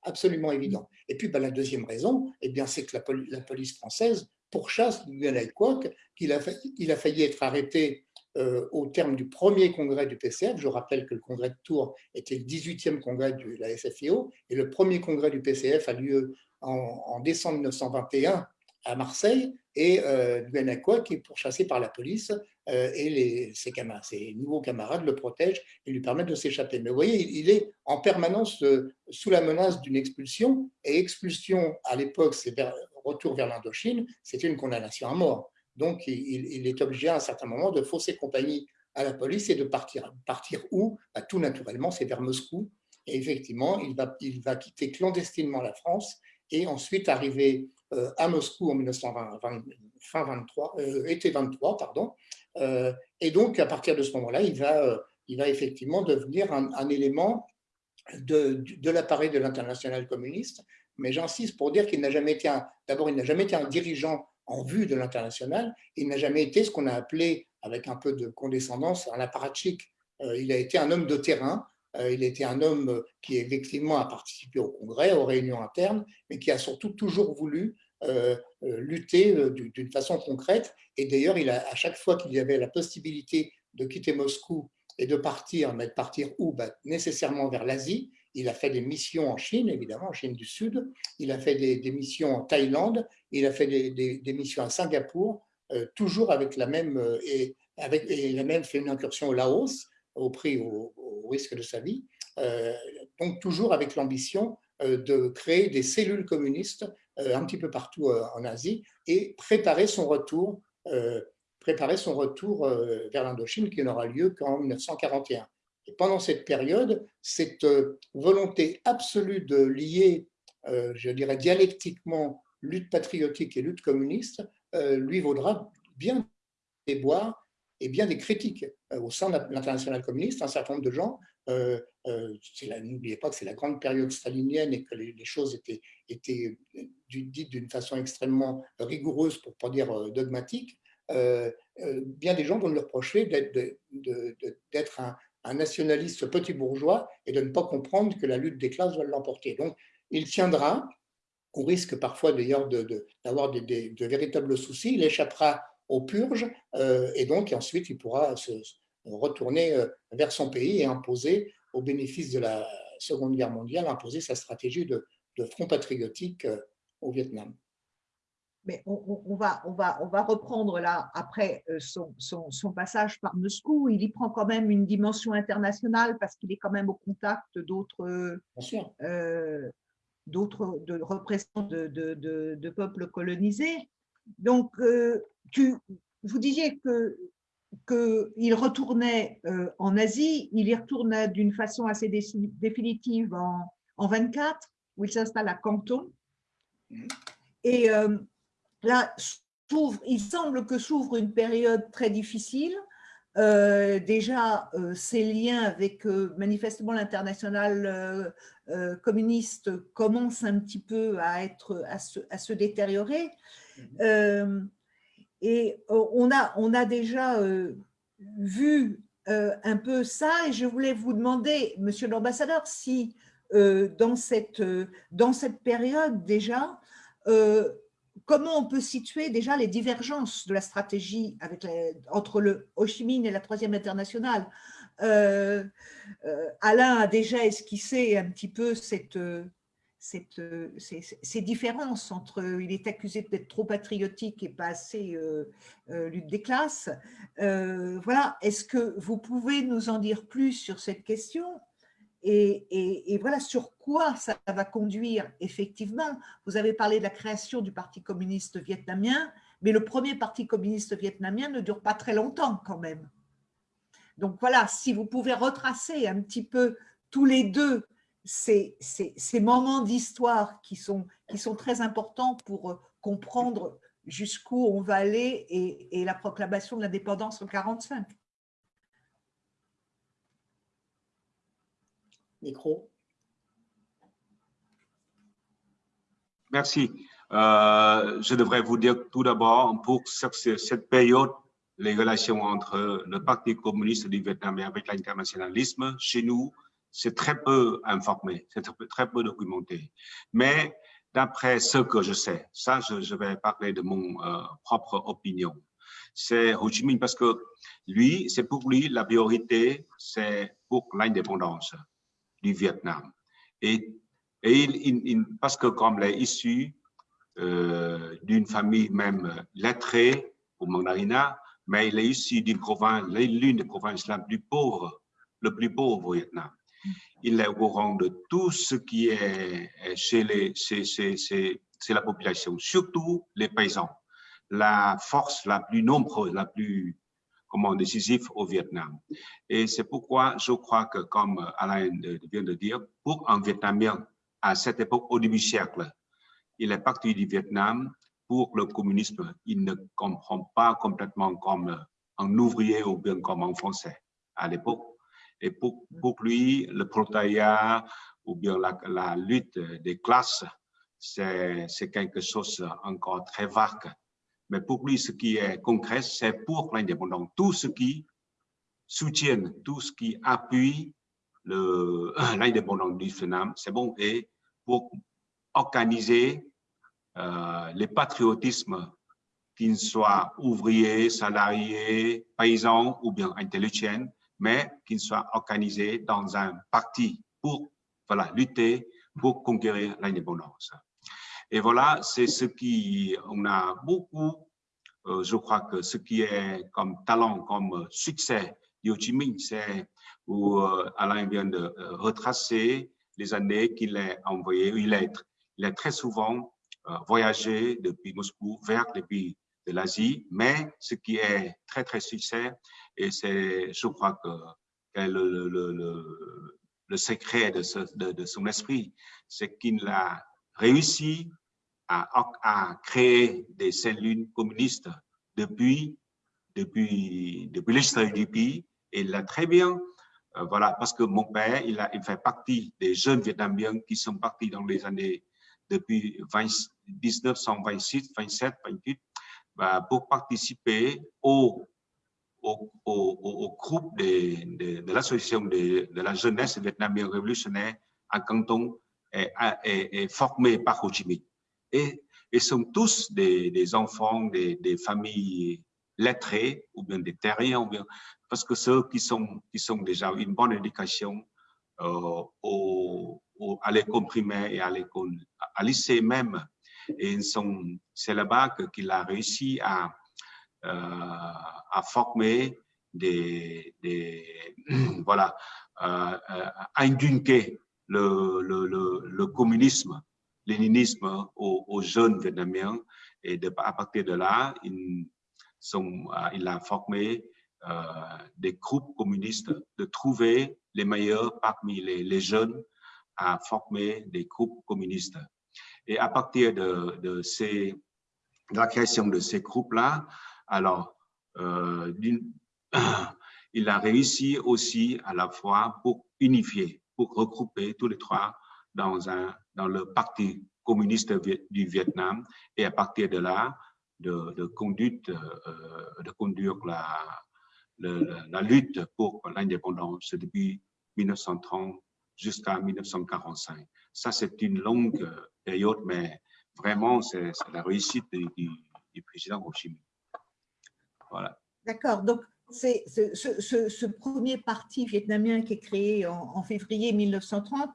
absolument évident. Et puis, ben, la deuxième raison, eh c'est que la, police française pourchasse Nguyen Kwok, qu'il a, il a failli être arrêté au terme du premier congrès du PCF. Je rappelle que le congrès de Tours était le 18e congrès de la SFIO et le premier congrès du PCF a lieu en, décembre 1921 à Marseille et euh, qui est pourchassé par la police euh, et ses, camarades, ses, nouveaux camarades le protègent et lui permettent de s'échapper. Mais vous voyez, il, est en permanence euh, sous la menace d'une expulsion et expulsion à l'époque, c'est retour vers l'Indochine, c'était une condamnation à mort. Donc il, est obligé à un certain moment de fausser compagnie à la police et de partir. Partir où? Bah, Tout naturellement, c'est vers Moscou. Et effectivement, il va, il va quitter clandestinement la France et ensuite arrivé euh, à Moscou en 1920, fin 23, euh, été 23, pardon. Euh, et donc, à partir de ce moment-là, il va, il va effectivement devenir un, élément de, l'appareil de l'international communiste. Mais j'insiste pour dire qu'il n'a jamais été d'abord, il n'a jamais été un dirigeant en vue de l'international. Il n'a jamais été ce qu'on a appelé, avec un peu de condescendance, un apparatchik. il a été un homme de terrain, euh, il était un homme euh, qui effectivement a participé au congrès, aux réunions internes, mais qui a surtout toujours voulu euh, lutter d'une façon concrète. Et d'ailleurs, à chaque fois qu'il y avait la possibilité de quitter Moscou et de partir, mais de partir où? Bah, Nécessairement vers l'Asie. Il a fait des missions en Chine, évidemment, en Chine du Sud. Il a fait des, missions en Thaïlande. Il a fait des, missions à Singapour, toujours avec la même, et, avec, et il a même fait une incursion au Laos, au prix, au, risque de sa vie, euh, donc toujours avec l'ambition euh, de créer des cellules communistes euh, un petit peu partout en Asie et préparer son retour, préparer son retour vers l'Indochine qui n'aura lieu qu'en 1941. Et pendant cette période, cette volonté absolue de lier, je dirais dialectiquement, lutte patriotique et lutte communiste, lui vaudra bien des bois et bien des critiques euh, au sein de l'international communiste. Un certain nombre de gens, euh, euh, n'oubliez pas que c'est la grande période stalinienne et que les, choses étaient, dites d'une façon extrêmement rigoureuse, pour ne pas dire dogmatique, bien des gens vont lui reprocher d'être un, nationaliste petit bourgeois et de ne pas comprendre que la lutte des classes va l'emporter. Donc, il tiendra, au risque parfois d'ailleurs d'avoir de, véritables soucis, il échappera aux purges, euh, et donc ensuite il pourra se retourner euh, vers son pays et imposer, au bénéfice de la Seconde Guerre mondiale, imposer sa stratégie de, front patriotique euh, au Vietnam. Mais on, va, on, va, on va reprendre là, après son, son, passage par Moscou, il y prend quand même une dimension internationale parce qu'il est quand même au contact d'autres d'autres représentants de, de, de, peuples colonisés. Donc, tu, vous disiez que qu'il retournait euh, en Asie, il y retourne d'une façon assez définitive en, en 24, où il s'installe à Canton. Et euh, là, il semble que s'ouvre une période très difficile. Euh, déjà, ces liens avec manifestement l'international communiste commencent un petit peu à, être, à, se, à se détériorer. Mm-hmm. Et euh, on a, on a déjà euh, vu euh, un peu ça et je voulais vous demander, monsieur l'ambassadeur, si dans, cette, dans cette période déjà, comment on peut situer déjà les divergences de la stratégie avec entre le Ho Chi Minh et la Troisième Internationale? Alain a déjà esquissé un petit peu cette, euh, ces, différences entre il est accusé d'être trop patriotique et pas assez euh, euh, lutte des classes. voilà, est-ce que vous pouvez nous en dire plus sur cette question? Et, voilà sur quoi ça va conduire effectivement. Vous avez parlé de la création du Parti communiste vietnamien, mais le premier parti communiste vietnamien ne dure pas très longtemps quand même. Donc voilà, si vous pouvez retracer un petit peu tous les deux ces, ces, moments d'histoire qui sont, qui sont très importants pour euh, comprendre jusqu'où on va aller et, et la proclamation de l'indépendance en 1945. Micro. Merci. Euh, je devrais vous dire tout d'abord, pour cette période, les relations entre le Parti communiste du Vietnam et avec l'internationalisme, chez nous, c'est très peu informé, c'est très peu documenté. Mais d'après ce que je sais, ça, je, vais parler de mon euh, propre opinion. C'est Ho Chi Minh parce que lui, c'est pour lui, la priorité, c'est pour l'indépendance du Vietnam. Et, et il, parce que comme il est issu euh, d'une famille même lettrée au mandarina, mais il est issu d'une province, l'une des provinces la plus pauvre, le plus pauvre au Vietnam. Il est au courant de tout ce qui est chez, les, chez, chez, chez, la population, surtout les paysans. La force la plus nombreuse, la plus comment, décisive au Vietnam. Et c'est pourquoi je crois que, comme Alain vient de dire, pour un Vietnamien à cette époque, au début siècle, il est parti du Vietnam pour le communisme. Il ne comprend pas complètement comme un ouvrier ou bien comme un français à l'époque. Et pour, pour, lui, le prolétariat ou bien la, la lutte des classes, c'est quelque chose encore très vague. Mais pour lui, ce qui est concret, c'est pour l'indépendance. Tout ce qui soutient, tout ce qui appuie <clears throat> l'indépendance du Vietnam, c'est bon. Et pour organiser euh, les patriotismes, qu'ils soient ouvriers, salariés, paysans ou bien intellectuels, mais qu'ils soient organisés dans un parti pour voilà, lutter pour conquérir l'indépendance. Et voilà, c'est ce qui, on a beaucoup, euh, je crois que ce qui est comme talent, comme succès de Ho Chi Minh, c'est où euh, Alain vient de retracer les années qu'il a envoyé, il est, il est très souvent euh, voyager depuis Moscou vers les pays l'Asie, mais ce qui est très, très succès, et c'est, je crois que, le, le, le, secret de, son esprit, c'est qu'il a réussi à, à, créer des cellules communistes depuis, depuis, depuis l'histoire du pays, et il l'a très bien euh, voilà, parce que mon père, il, a, fait partie des jeunes Vietnamiens qui sont partis dans les années depuis 1926, 27, 28, pour participer au, au, au, groupe de, de, l'association de, de, la jeunesse vietnamienne révolutionnaire à Canton est, est, formé par Ho Chi Minh. Et ils sont tous des, des enfants des, des, familles lettrées, ou bien des terriens, ou bien, parce que ceux qui sont, qui sont déjà une bonne éducation euh, au, à l'école primaire et à l'école, à lycée même. Et c'est là-bas qu'il a réussi à, euh, former des, <clears throat> voilà, euh, à inculquer le, le, communisme, léninisme aux, jeunes Vietnamiens. Et à partir de là, il, a formé euh, des groupes communistes, de trouver les meilleurs parmi les, les jeunes à former des groupes communistes. Et à partir de, de, la création de ces groupes-là, alors, euh, <coughs> il a réussi aussi à la fois pour unifier, pour regrouper tous les trois dans, un, dans le Parti communiste du Vietnam et à partir de là, de, conduite, euh, de conduire la, la, la lutte pour l'indépendance depuis 1930 jusqu'à 1945. Ça, c'est une longue mais vraiment, c'est la réussite du, président Ho Chi Minh. Voilà. D'accord. Donc, c'est ce, premier parti vietnamien qui est créé en, en février 1930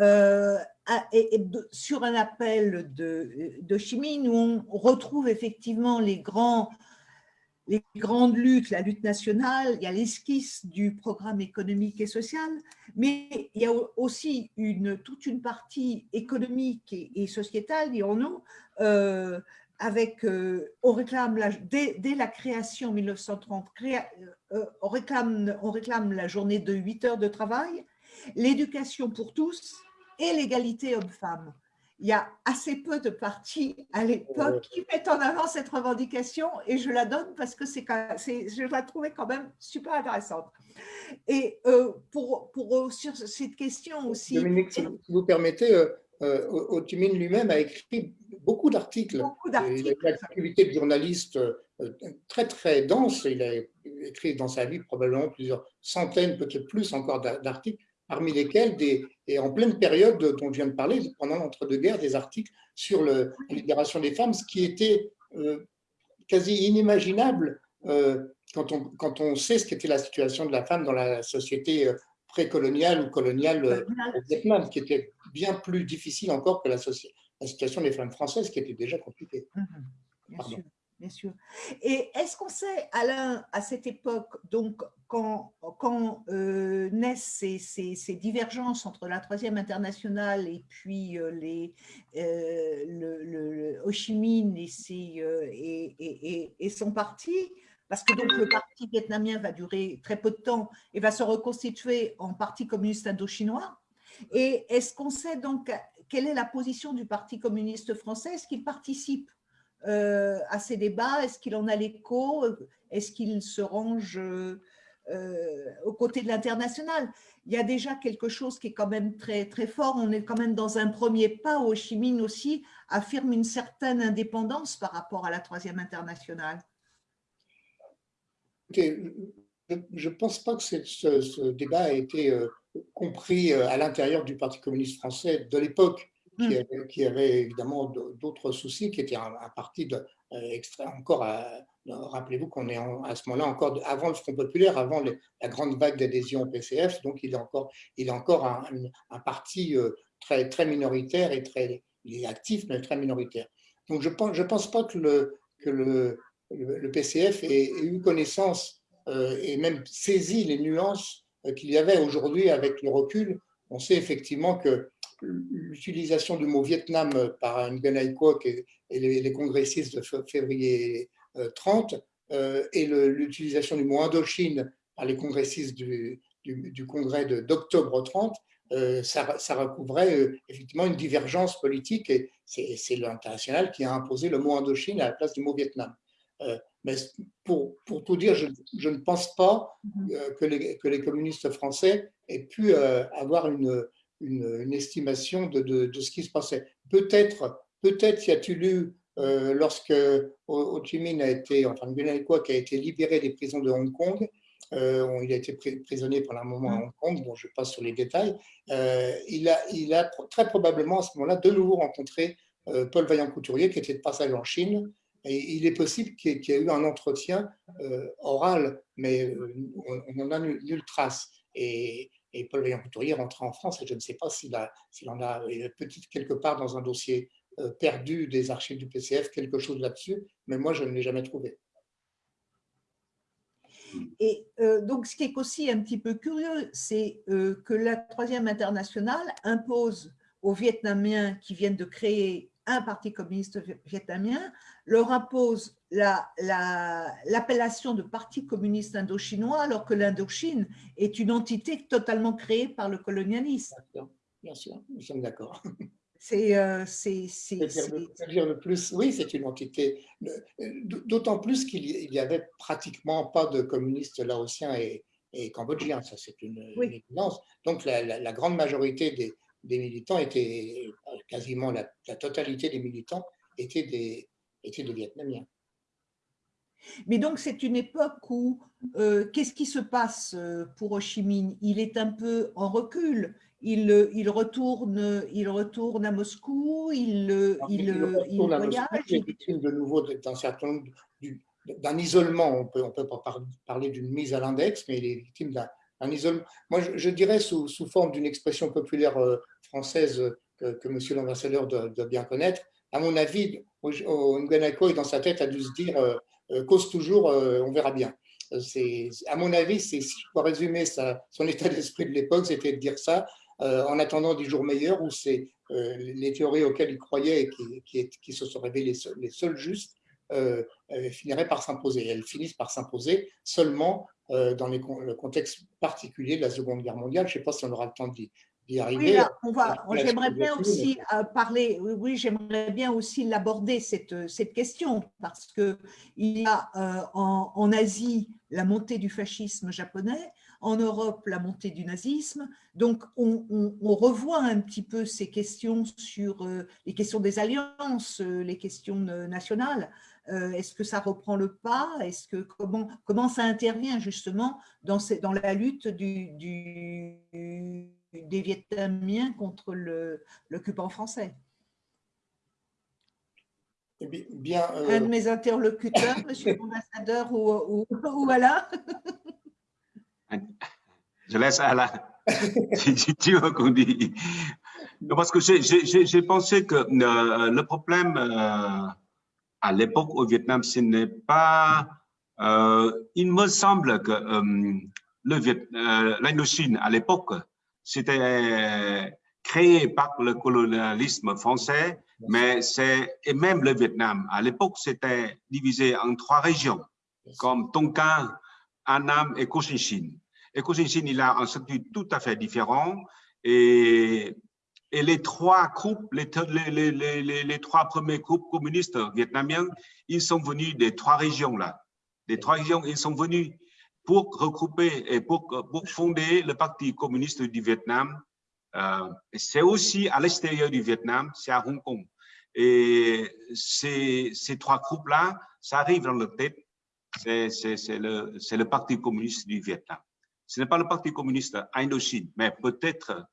euh, et, sur un appel de, de Chi Minh où on retrouve effectivement les grands les grandes luttes, la lutte nationale, il y a l'esquisse du programme économique et social, mais il y a aussi toute une partie économique et, sociétale, dirons-nous, euh, avec, euh, on réclame la, dès, la création en 1930, créa, euh, on, réclame, on réclame la journée de 8 heures de travail, l'éducation pour tous et l'égalité homme-femme. Il y a assez peu de partis à l'époque qui mettent en avant cette revendication et je la donne parce que c'est, je la trouvais quand même super intéressante. Et euh, pour, pour, sur cette question aussi… Dominique, si vous permettez, euh, euh, Ho Chi Minh lui-même a écrit beaucoup d'articles. Il a une activité de journaliste euh, très très dense. Il a écrit dans sa vie probablement plusieurs centaines, peut-être plus encore d'articles, parmi lesquels, des, et en pleine période dont je viens de parler, pendant l'entre-deux-guerres, des articles sur le, la libération des femmes, ce qui était euh, quasi inimaginable euh, quand, on, quand on sait ce qu'était la situation de la femme dans la société euh, précoloniale ou coloniale au Vietnam, qui était bien plus difficile encore que la, la, situation des femmes françaises, qui était déjà compliquée. Mmh bien, sûr. Et est-ce qu'on sait, Alain, à cette époque, donc quand, euh, naissent ces, ces, ces, divergences entre la Troisième Internationale et puis euh, les, euh, le, Ho Chi Minh et son parti, parce que donc le parti vietnamien va durer très peu de temps et va se reconstituer en parti communiste indo-chinois. Et est-ce qu'on sait donc quelle est la position du Parti communiste français? Est-ce qu'il participe euh, à ces débats Est-ce qu'il en a l'écho Est-ce qu'il se range euh, aux côtés de l'international? Il y a déjà quelque chose qui est quand même très, très fort. On est quand même dans un premier pas. Ho Chi Minh aussi affirme une certaine indépendance par rapport à la troisième internationale je ne pense pas que ce, débat ait été euh, compris euh, à l'intérieur du Parti communiste français de l'époque, qui, mmh. qui, avait évidemment d'autres soucis, qui était un, un parti de, euh, encore Rappelez-vous qu'on est à ce moment-là encore avant le Front populaire, avant la grande vague d'adhésion au PCF, donc il est encore, il est encore un, parti très, très minoritaire et très il est actif, mais très minoritaire. Donc je ne pense, je pense pas que le, que le, le PCF ait, eu connaissance euh, et même saisi les nuances euh, qu'il y avait aujourd'hui avec le recul. On sait effectivement que l'utilisation du mot Vietnam par Nguyen Quoc et, et les, les, congressistes de février 30 euh, et l'utilisation du mot Indochine par les congressistes du, du, du congrès d'octobre 30 euh, ça, ça, recouvrait effectivement une divergence politique et c'est l'international qui a imposé le mot Indochine à la place du mot Vietnam. Euh, mais pour, pour, tout dire, je, je ne pense pas mhm. euh, que, les, que, les, communistes français aient pu euh, avoir une, une, estimation de, de, de, ce qui se passait. Peut-être peut-être y a-t-il eu, lorsque Ho Chi Minh a été, enfin Nguyen qui a été libéré des prisons de Hong Kong, euh, il a été prisonnier pendant un moment à. Hong Kong, bon, je passe sur les détails. Euh, il, a, il a très probablement à ce moment-là de nouveau rencontré euh, Paul Vaillant-Couturier, qui était de passage en Chine, et il est possible qu'il y, ait eu un entretien euh, oral, mais euh, on n'en a nulle, trace. Et, et Paul Vaillant-Couturier rentre en France et je ne sais pas s'il en a peut-être quelque part dans un dossier euh, perdu des archives du PCF quelque chose là-dessus, mais moi je ne l'ai jamais trouvé. Et euh, donc, ce qui est aussi un petit peu curieux, c'est euh, que la Troisième Internationale impose aux Vietnamiens qui viennent de créer un parti communiste vietnamien leur impose l'appellation la, la, de Parti communiste indo-chinois alors que l'Indochine est une entité totalement créée par le colonialisme. Bien sûr, nous sommes d'accord. C'est euh, dire le plus, oui, c'est une entité, d'autant plus qu'il n'y avait pratiquement pas de communistes laotiens et, et cambodgiens, ça c'est une, oui. une, évidence. Donc la, la, la, grande majorité des, des militants étaient, quasiment la, la, totalité des militants étaient des, étaient des Vietnamiens. Mais donc c'est une époque où, euh, qu'est-ce qui se passe euh, pour Ho Chi Minh? Il est un peu en recul, il, il, retourne, il retourne à Moscou, il, Alors, il, il, il voyage. il est victime de nouveau d'un certain nombre d'un isolement, on peut, on peut pas parler d'une mise à l'index, mais il est victime d'un un. Moi, je, dirais sous, sous forme d'une expression populaire euh, française que, que monsieur l'ambassadeur doit, bien connaître. À mon avis, Nguenako est dans sa tête a dû se dire euh, euh, cause toujours, euh, on verra bien. À mon avis, si je peux résumer sa, son état d'esprit de l'époque, c'était de dire ça. euh, en attendant des jours meilleurs où c'est euh, les théories auxquelles il croyait et qui, qui, se sont révélées les seules justes euh, finiraient par s'imposer. Elles finissent par s'imposer seulement euh, dans les, le contexte particulier de la Seconde Guerre mondiale. Je ne sais pas si on aura le temps d'y arriver. Oui, j'aimerais bien aussi euh, parler, oui, oui j'aimerais bien aussi l'aborder, cette, cette question, parce qu'il y a en, en Asie la montée du fascisme japonais, en Europe la montée du nazisme. Donc, on, revoit un petit peu ces questions sur euh, les questions des alliances, euh, les questions nationales. Euh, est-ce que ça reprend le pas? Est-ce que comment, comment ça intervient justement dans, dans la lutte du, des Vietnamiens contre l'occupant français? Eh bien, Un de mes interlocuteurs, monsieur <laughs> l'ambassadeur, ou, ou, ou voilà <laughs> je laisse la <laughs> tu qu'on dit. Parce que j'ai pensé que euh, le problème euh, à l'époque au Vietnam, ce n'est pas. Euh, il me semble que l'Indochine à l'époque, c'était créé par le colonialisme français, mais c'est et même le Vietnam à l'époque c'était divisé en trois régions, comme Tonkin, Annam et Cochinchine. Et Cochinchine, il a un statut tout à fait différent. Et, les trois groupes, les, trois premiers groupes communistes vietnamiens, ils sont venus des trois régions là. Des trois régions, ils sont venus pour regrouper et pour, fonder le Parti communiste du Vietnam. Euh, c'est aussi à l'extérieur du Vietnam, c'est à Hong Kong. Et ces, trois groupes-là, ça arrive dans leur tête, c'est le Parti communiste du Vietnam. Ce n'est pas le Parti communiste Indochine, mais peut-être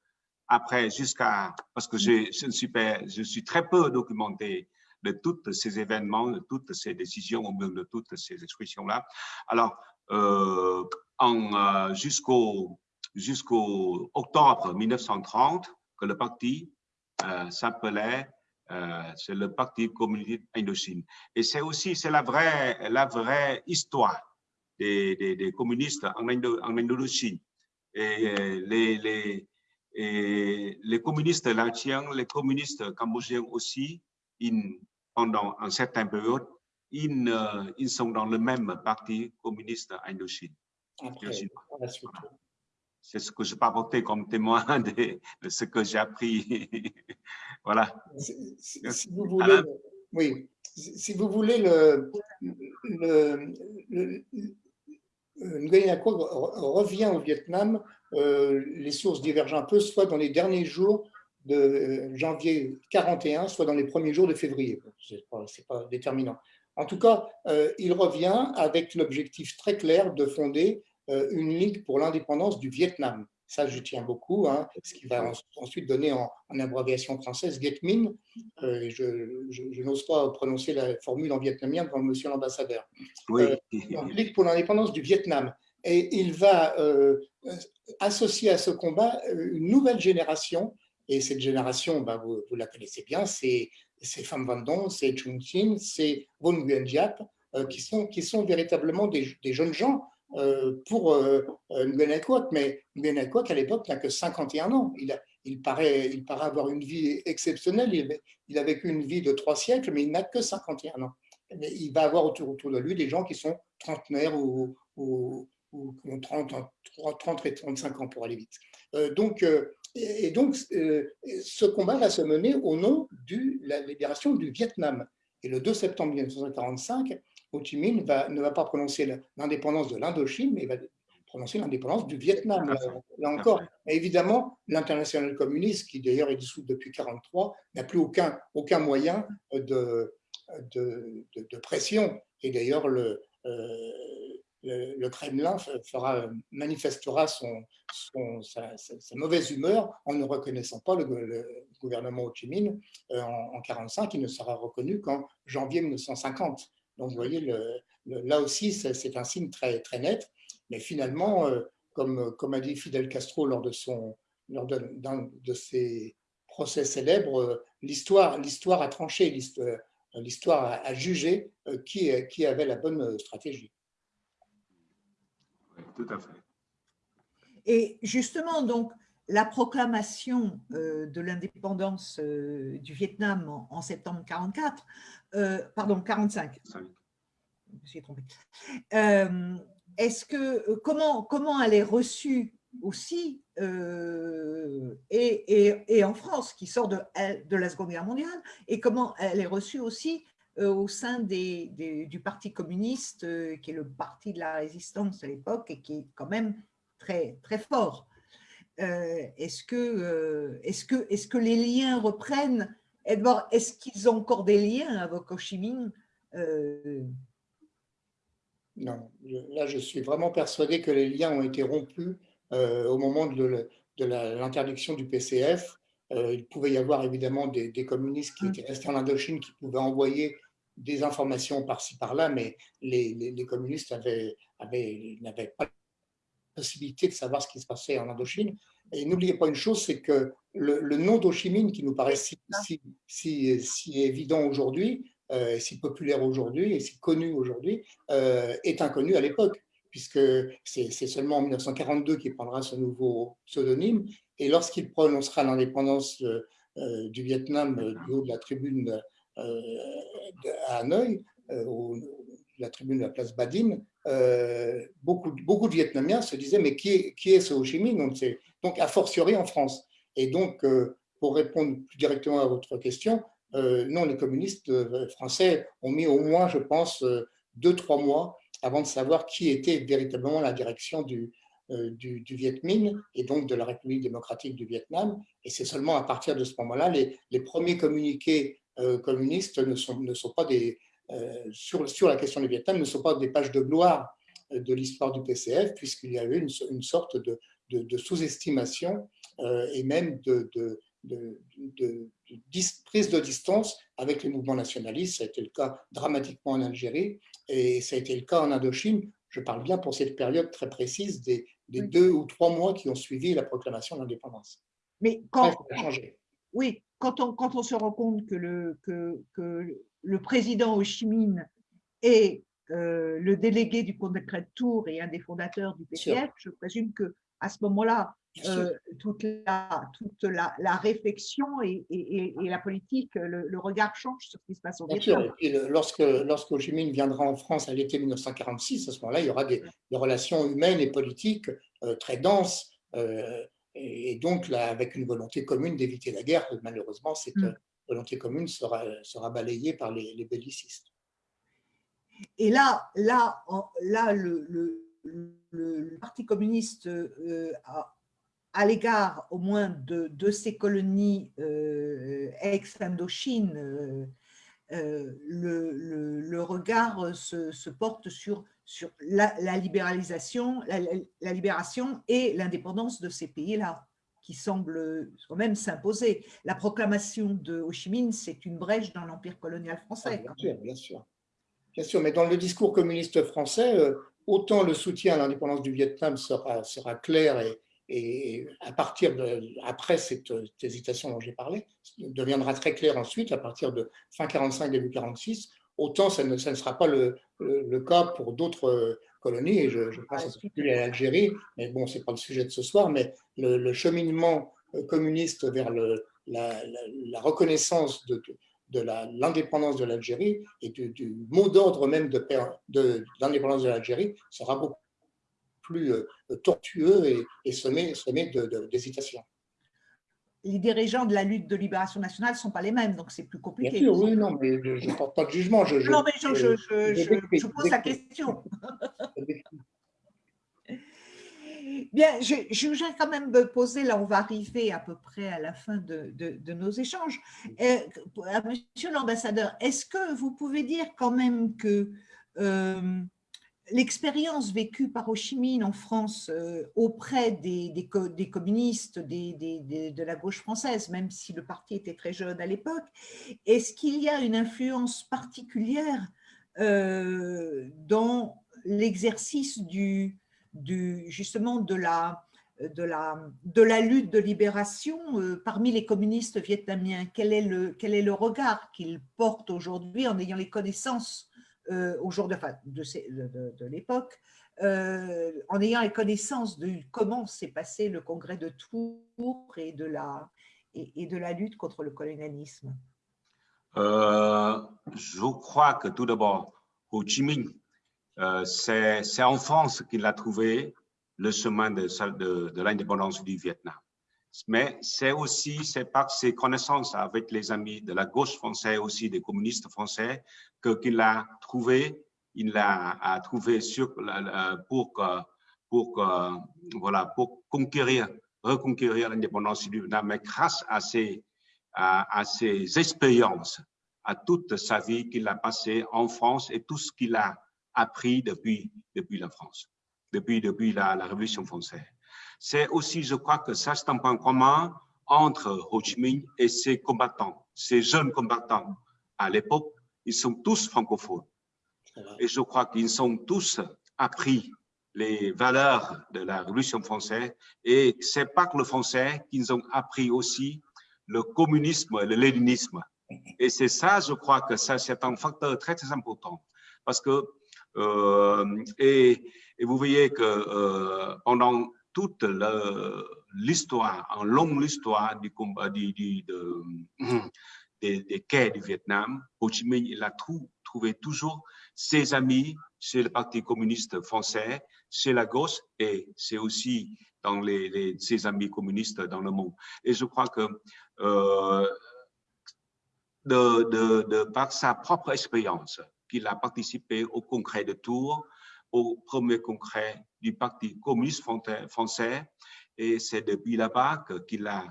après, jusqu'à, parce que je, je, suis, suis très peu documenté de tous ces événements, de toutes ces décisions, ou même de toutes ces expressions-là. Alors, euh, euh, jusqu'au jusqu'au octobre 1930, que le parti euh, s'appelait, euh, c'est le Parti communiste Indochine. Et c'est aussi, c'est la vraie, la vraie histoire des, des, communistes en, en Indochine. Et les, les, et les communistes laotiens, les communistes cambodgiens aussi, ils, pendant une certaine période, ils, euh, ils, sont dans le même parti communiste Indochine. C'est ce que je peux apporter comme témoin <laughs> de, de ce que j'ai appris. <laughs> voilà. Si, si vous voulez, oui, si vous voulez, le, le, le euh, Nguyen revient au Vietnam, euh, les sources divergent un peu, soit dans les derniers jours de euh, janvier 41, soit dans les premiers jours de février. Ce n'est pas, déterminant. En tout cas, il revient avec l'objectif très clair de fonder une ligue pour l'indépendance du Vietnam. Ça, je tiens beaucoup, hein, ce qui va ensuite donner en, abréviation française Viet Minh. Euh, je, n'ose pas prononcer la formule en vietnamien devant monsieur l'ambassadeur. Oui. Euh, pour l'indépendance du Vietnam. Et il va euh, associer à ce combat une nouvelle génération. Et cette génération, bah, vous, la connaissez bien, c'est Pham Van Dong, c'est Chung Chin, c'est Von Nguyen Diap, qui, sont, qui sont véritablement des, des jeunes gens euh, pour euh, Nguyen mais Nguyen à l'époque n'a que 51 ans. Il, paraît, il paraît avoir une vie exceptionnelle, il, a vécu une vie de trois siècles, mais il n'a que 51 ans. Il va avoir autour, de lui des gens qui sont trentenaires ou, qui ont 30, 30, et 35 ans pour aller vite. Euh, donc, et donc, ce combat va se mener au nom de la libération du Vietnam. Et le 2 septembre 1945, Ho Chi Minh ne va pas prononcer l'indépendance de l'Indochine, mais il va prononcer l'indépendance du Vietnam, là, encore. évidemment, l'international communiste, qui d'ailleurs est dissoute depuis 1943, n'a plus aucun, aucun moyen de, de, de, pression. Et d'ailleurs, le, euh, le, Kremlin fera, manifestera son, sa, mauvaise humeur en ne reconnaissant pas le, gouvernement Ho Chi Minh euh, en 1945, il ne sera reconnu qu'en janvier 1950. Donc, vous voyez, le, là aussi, c'est un signe très, très net. Mais finalement, euh, comme, comme a dit Fidel Castro lors de, son, lors d'un de, ses procès célèbres, euh, l'histoire a tranché, l'histoire a, jugé euh, qui, qui avait la bonne stratégie. Oui, tout à fait. Et justement, donc, la proclamation euh, de l'indépendance euh, du Vietnam en, en septembre 44, euh, pardon, 45, je me suis trompée. Est-ce que, comment, comment elle est reçue aussi, euh, et, et- et en France, qui sort de, la Seconde Guerre mondiale, et comment elle est reçue aussi euh, au sein des, des- du Parti communiste, euh, qui est le parti de la résistance à l'époque, et qui est quand même très, très fort? Euh, Est-ce que, euh, est que, est que les liens reprennent? Edouard, est-ce qu'ils ont encore des liens avec Ho Chi Minh? Euh, Non, là, je suis vraiment persuadé que les liens ont été rompus au moment de, l'interdiction du PCF. Il pouvait y avoir évidemment des, des communistes qui Mm. étaient restés en Indochine, qui pouvaient envoyer des informations par-ci par-là, mais les, les- les communistes avaient, avaient- n'avaient pas possibilité de savoir ce qui se passait en Indochine. Et n'oubliez pas une chose, c'est que le, le nom d'Ho Chi Minh, qui nous paraît si, si, si, si évident aujourd'hui, euh, si populaire aujourd'hui et si connu aujourd'hui, euh, est inconnu à l'époque, puisque c'est seulement en 1942 qu'il prendra ce nouveau pseudonyme. Et lorsqu'il prononcera l'indépendance euh, du Vietnam du haut de la tribune de- à Hanoï, au- la tribune de la place Badin, euh, beaucoup, de Vietnamiens se disaient mais qui est, ce Ho Chi Minh? Donc, a fortiori en France. Et donc, euh, pour répondre plus directement à votre question, euh, non, les communistes euh, français ont mis au moins, je pense, deux, trois mois avant de savoir qui était véritablement la direction du, du, du Viet Minh et donc de la République démocratique du Vietnam. Et c'est seulement à partir de ce moment-là, les, les premiers communiqués communistes ne sont, ne sont pas des, sur, sur la question du Vietnam, ne sont pas des pages de gloire euh, de l'histoire du PCF, puisqu'il y a eu une, une sorte de, de, de sous-estimation euh, et même de, de, prise de distance avec les mouvements nationalistes. Ça a été le cas dramatiquement en Algérie et ça a été le cas en Indochine. Je parle bien pour cette période très précise des, des Oui. deux ou trois mois qui ont suivi la proclamation de l'indépendance. mais quand, ça a changé. oui, quand on, quand on se rend compte que le, que, que le président Ho Chi Minh est euh, le délégué du congrès de Tours et un des fondateurs du. PCF, je présume que à ce moment-là, euh, toute, la, toute la, la réflexion et, et- et- et la politique, le, le regard change sur ce qui se passe au Vietnam. et puis le- lorsque, lorsque Ho Chi Minh viendra en France à l'été 1946, à ce moment-là, il y aura des, des relations humaines et politiques euh, très denses, euh, et, donc là, avec une volonté commune d'éviter la guerre. Malheureusement, cette Mm. euh, volonté commune sera, sera balayée par les, les bellicistes. Et là, là, là le, le- le- le Parti communiste, euh, a- à l'égard au moins de, de ces colonies euh, ex-Indochine, euh, euh, le, le- le regard se, se porte sur, sur la, la libéralisation, la, libération et l'indépendance de ces pays-là, qui semblent quand même s'imposer. La proclamation de Ho Chi Minh, c'est une brèche dans l'empire colonial Ah, français. bien sûr, bien sûr. Bien sûr, mais dans le discours communiste français, euh, autant le soutien à l'indépendance du Vietnam sera, sera clair et, et à partir de, après cette, cette hésitation dont j'ai parlé, deviendra très clair ensuite à partir de fin 45, début 46, autant ça ne, ça ne sera pas le, le- le cas pour d'autres euh, colonies, et je, je pense en particulier à l'Algérie, mais bon, c'est pas le sujet de ce soir, mais le, le cheminement euh, communiste vers le, la, la- la reconnaissance de, l'indépendance de l'Algérie et du, du mot d'ordre même de l'indépendance de l'Algérie sera beaucoup plus euh, tortueux et, et semé, semé de- de- d'hésitation. les dirigeants de la lutte de libération nationale ne sont pas les mêmes, donc c'est plus Bien compliqué. sûr, oui, non, mais je ne porte pas de jugement. Je, je- non, mais je, je- je pose la question. <laughs> Bien, je, je voudrais quand même me poser, là on va arriver à peu près à la fin de, de- de nos échanges. Euh, monsieur l'ambassadeur, est-ce que vous pouvez dire quand même que euh, l'expérience vécue par Ho Chi Minh en France euh, auprès des, des co- des communistes de la gauche française, même si le parti était très jeune à l'époque, est-ce qu'il y a une influence particulière euh, dans l'exercice du, justement de la, lutte de libération euh, parmi les communistes vietnamiens? Quel est, le, regard qu'ils portent aujourd'hui en ayant les connaissances au jour de, de, de- de- l'époque euh, en ayant la connaissance de comment s'est passé le congrès de Tours et de la, et, de la lutte contre le colonialisme euh, Je crois que tout d'abord, Ho Chi Minh, euh, c'est en France qu'il a trouvé le chemin de, de, de l'indépendance du Vietnam. Mais c'est aussi par ses connaissances avec les amis de la gauche française, aussi des communistes français, qu'il a trouvé il l'a trouvé sur, pour, pour, voilà, pour conquérir, reconquérir l'indépendance du Vietnam, mais grâce à ses, à, ses expériences, à toute sa vie qu'il a passée en France et tout ce qu'il a appris depuis, depuis la France, depuis, depuis la Révolution française. C'est aussi, je crois que ça, c'est un point commun entre Ho Chi Minh et ses combattants, ses jeunes combattants. À l'époque, ils sont tous francophones. Et je crois qu'ils ont tous appris les valeurs de la Révolution française. Et c'est pas que le français qu'ils ont appris aussi le communisme et le léninisme. Et c'est ça, je crois que ça, c'est un facteur très, très important. Parce que, euh, et, et, vous voyez que euh, pendant toute l'histoire, en longue histoire du combat <clears throat> des, des quais du Vietnam, Ho Chi Minh, il a trouvé toujours ses amis chez le Parti communiste français, chez la gauche et c'est aussi dans les, ses amis communistes dans le monde. Et je crois que euh, de, par sa propre expérience, qu'il a participé au congrès de Tours, au premier congrès du Parti communiste français, et c'est depuis là-bas qu'il a,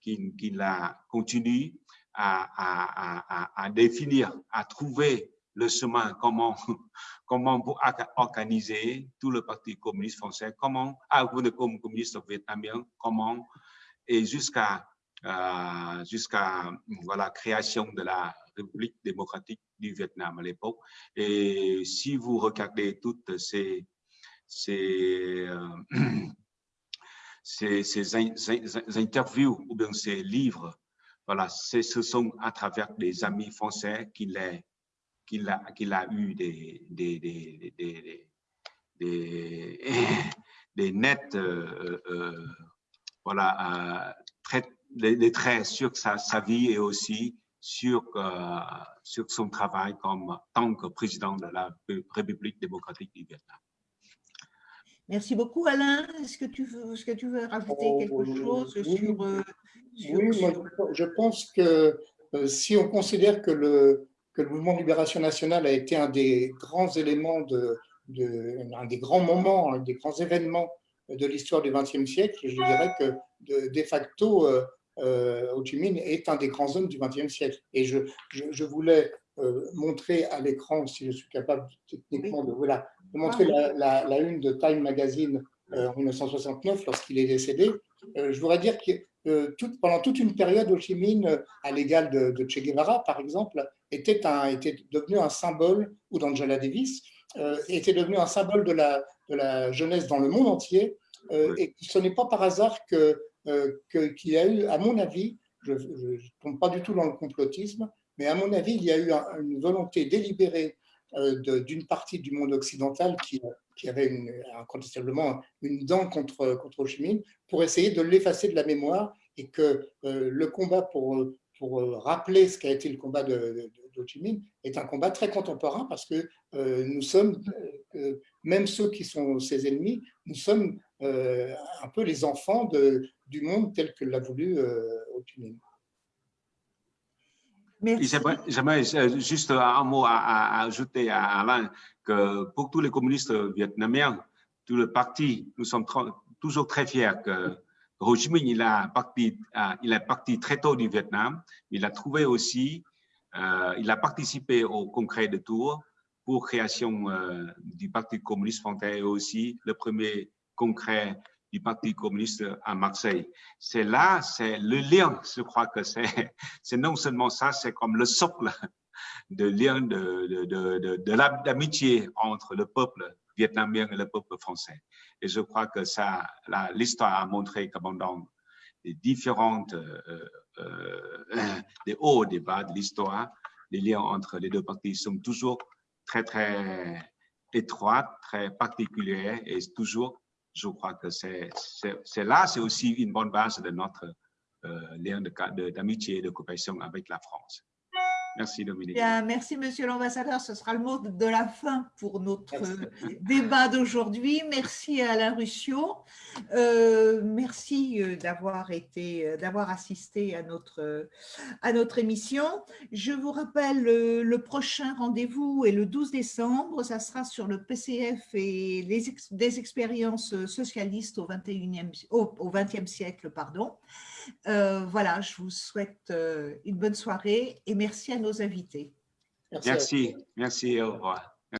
qu'il a continué à, à, à, à, définir, à trouver le chemin, comment, <laughs> comment pour organiser tout le Parti communiste français, comment, ah, le communiste vietnamien, comment, et jusqu'à euh, jusqu'à voilà création de la République démocratique du Vietnam à l'époque. Et si vous regardez toutes ces ces, euh, <clears throat> ces, ces, interviews ou bien ces livres, voilà, ce sont à travers des amis français qu'il a, qu'il a eu des, des, des, des, des, des nets, euh, euh, voilà, euh, des, traits sur sa, sa, vie et aussi sur, euh, sur son travail comme tant que président de la République démocratique du Vietnam. Merci beaucoup, Alain. Est-ce que tu veux, est-ce que tu veux rajouter oh, quelque chose oui, sur, euh, sur, Oui, moi, je pense que euh, si on considère que le, que le mouvement de libération nationale a été un des grands éléments, de, de un des grands moments, un des grands événements de l'histoire du XXe siècle. Je dirais que de, de facto, euh, Ho Chi Minh est un des grands hommes du XXe siècle. Et je, je, je voulais euh, montrer à l'écran, si je suis capable techniquement de, voilà, de montrer la, la, la, une de Time Magazine euh, en 1969 lorsqu'il est décédé. Euh, je voudrais dire que euh, tout, pendant toute une période, Ho Chi Minh, à l'égal de, de, Che Guevara, par exemple, était, un, était devenu un symbole, ou d'Angela Davis, euh, était devenu un symbole de la, de la jeunesse dans le monde entier. Euh, et ce n'est pas par hasard que qu'il y a eu, à mon avis, je ne tombe pas du tout dans le complotisme, mais à mon avis, il y a eu un, une volonté délibérée d'une partie du monde occidental qui, avait incontestablement une dent contre, contre Ho Chi Minh pour essayer de l'effacer de la mémoire et que euh, le combat pour, pour rappeler ce qu'a été le combat de, de, de, Chi Minh est un combat très contemporain parce que euh, nous sommes, euh, même ceux qui sont ses ennemis, nous sommes euh, un peu les enfants de, du monde tel que l'a voulu euh, Ho Chi Minh. J'aimerais juste un mot à, à, ajouter à Alain, que pour tous les communistes vietnamiens, tout le parti, nous sommes toujours très fiers que Ho Chi Minh, il a parti, il est parti très tôt du Vietnam. Il a trouvé aussi, euh, il a participé au congrès de Tours pour création euh, du Parti communiste français et aussi le premier congrès du Parti communiste à Marseille. C'est là, c'est le lien, je crois que c'est, <laughs> non seulement ça, c'est comme le socle de lien de, de, de, de, l'amitié entre le peuple vietnamien et le peuple français. Et je crois que ça, l'histoire a montré que pendant les différentes, euh, euh, <coughs> des hauts des bas de l'histoire, les liens entre les deux parties sont toujours très, très étroite, très particulière et toujours, je crois que c'est là, c'est aussi une bonne base de notre euh, lien d'amitié et de coopération avec la France. Merci Dominique. Bien, merci Monsieur l'ambassadeur. Ce sera le mot de la fin pour notre <laughs> débat d'aujourd'hui. Merci à Alain Ruscio. Euh, merci euh, d'avoir été, euh, d'avoir assisté à notre, à notre émission. Je vous rappelle, le, prochain rendez-vous est le 12 décembre. Ça sera sur le PCF et les des expériences socialistes au 21e, au, au 20e siècle. Pardon. Euh, voilà, je vous souhaite euh, une bonne soirée et merci à nos invités. Merci, merci, merci au revoir.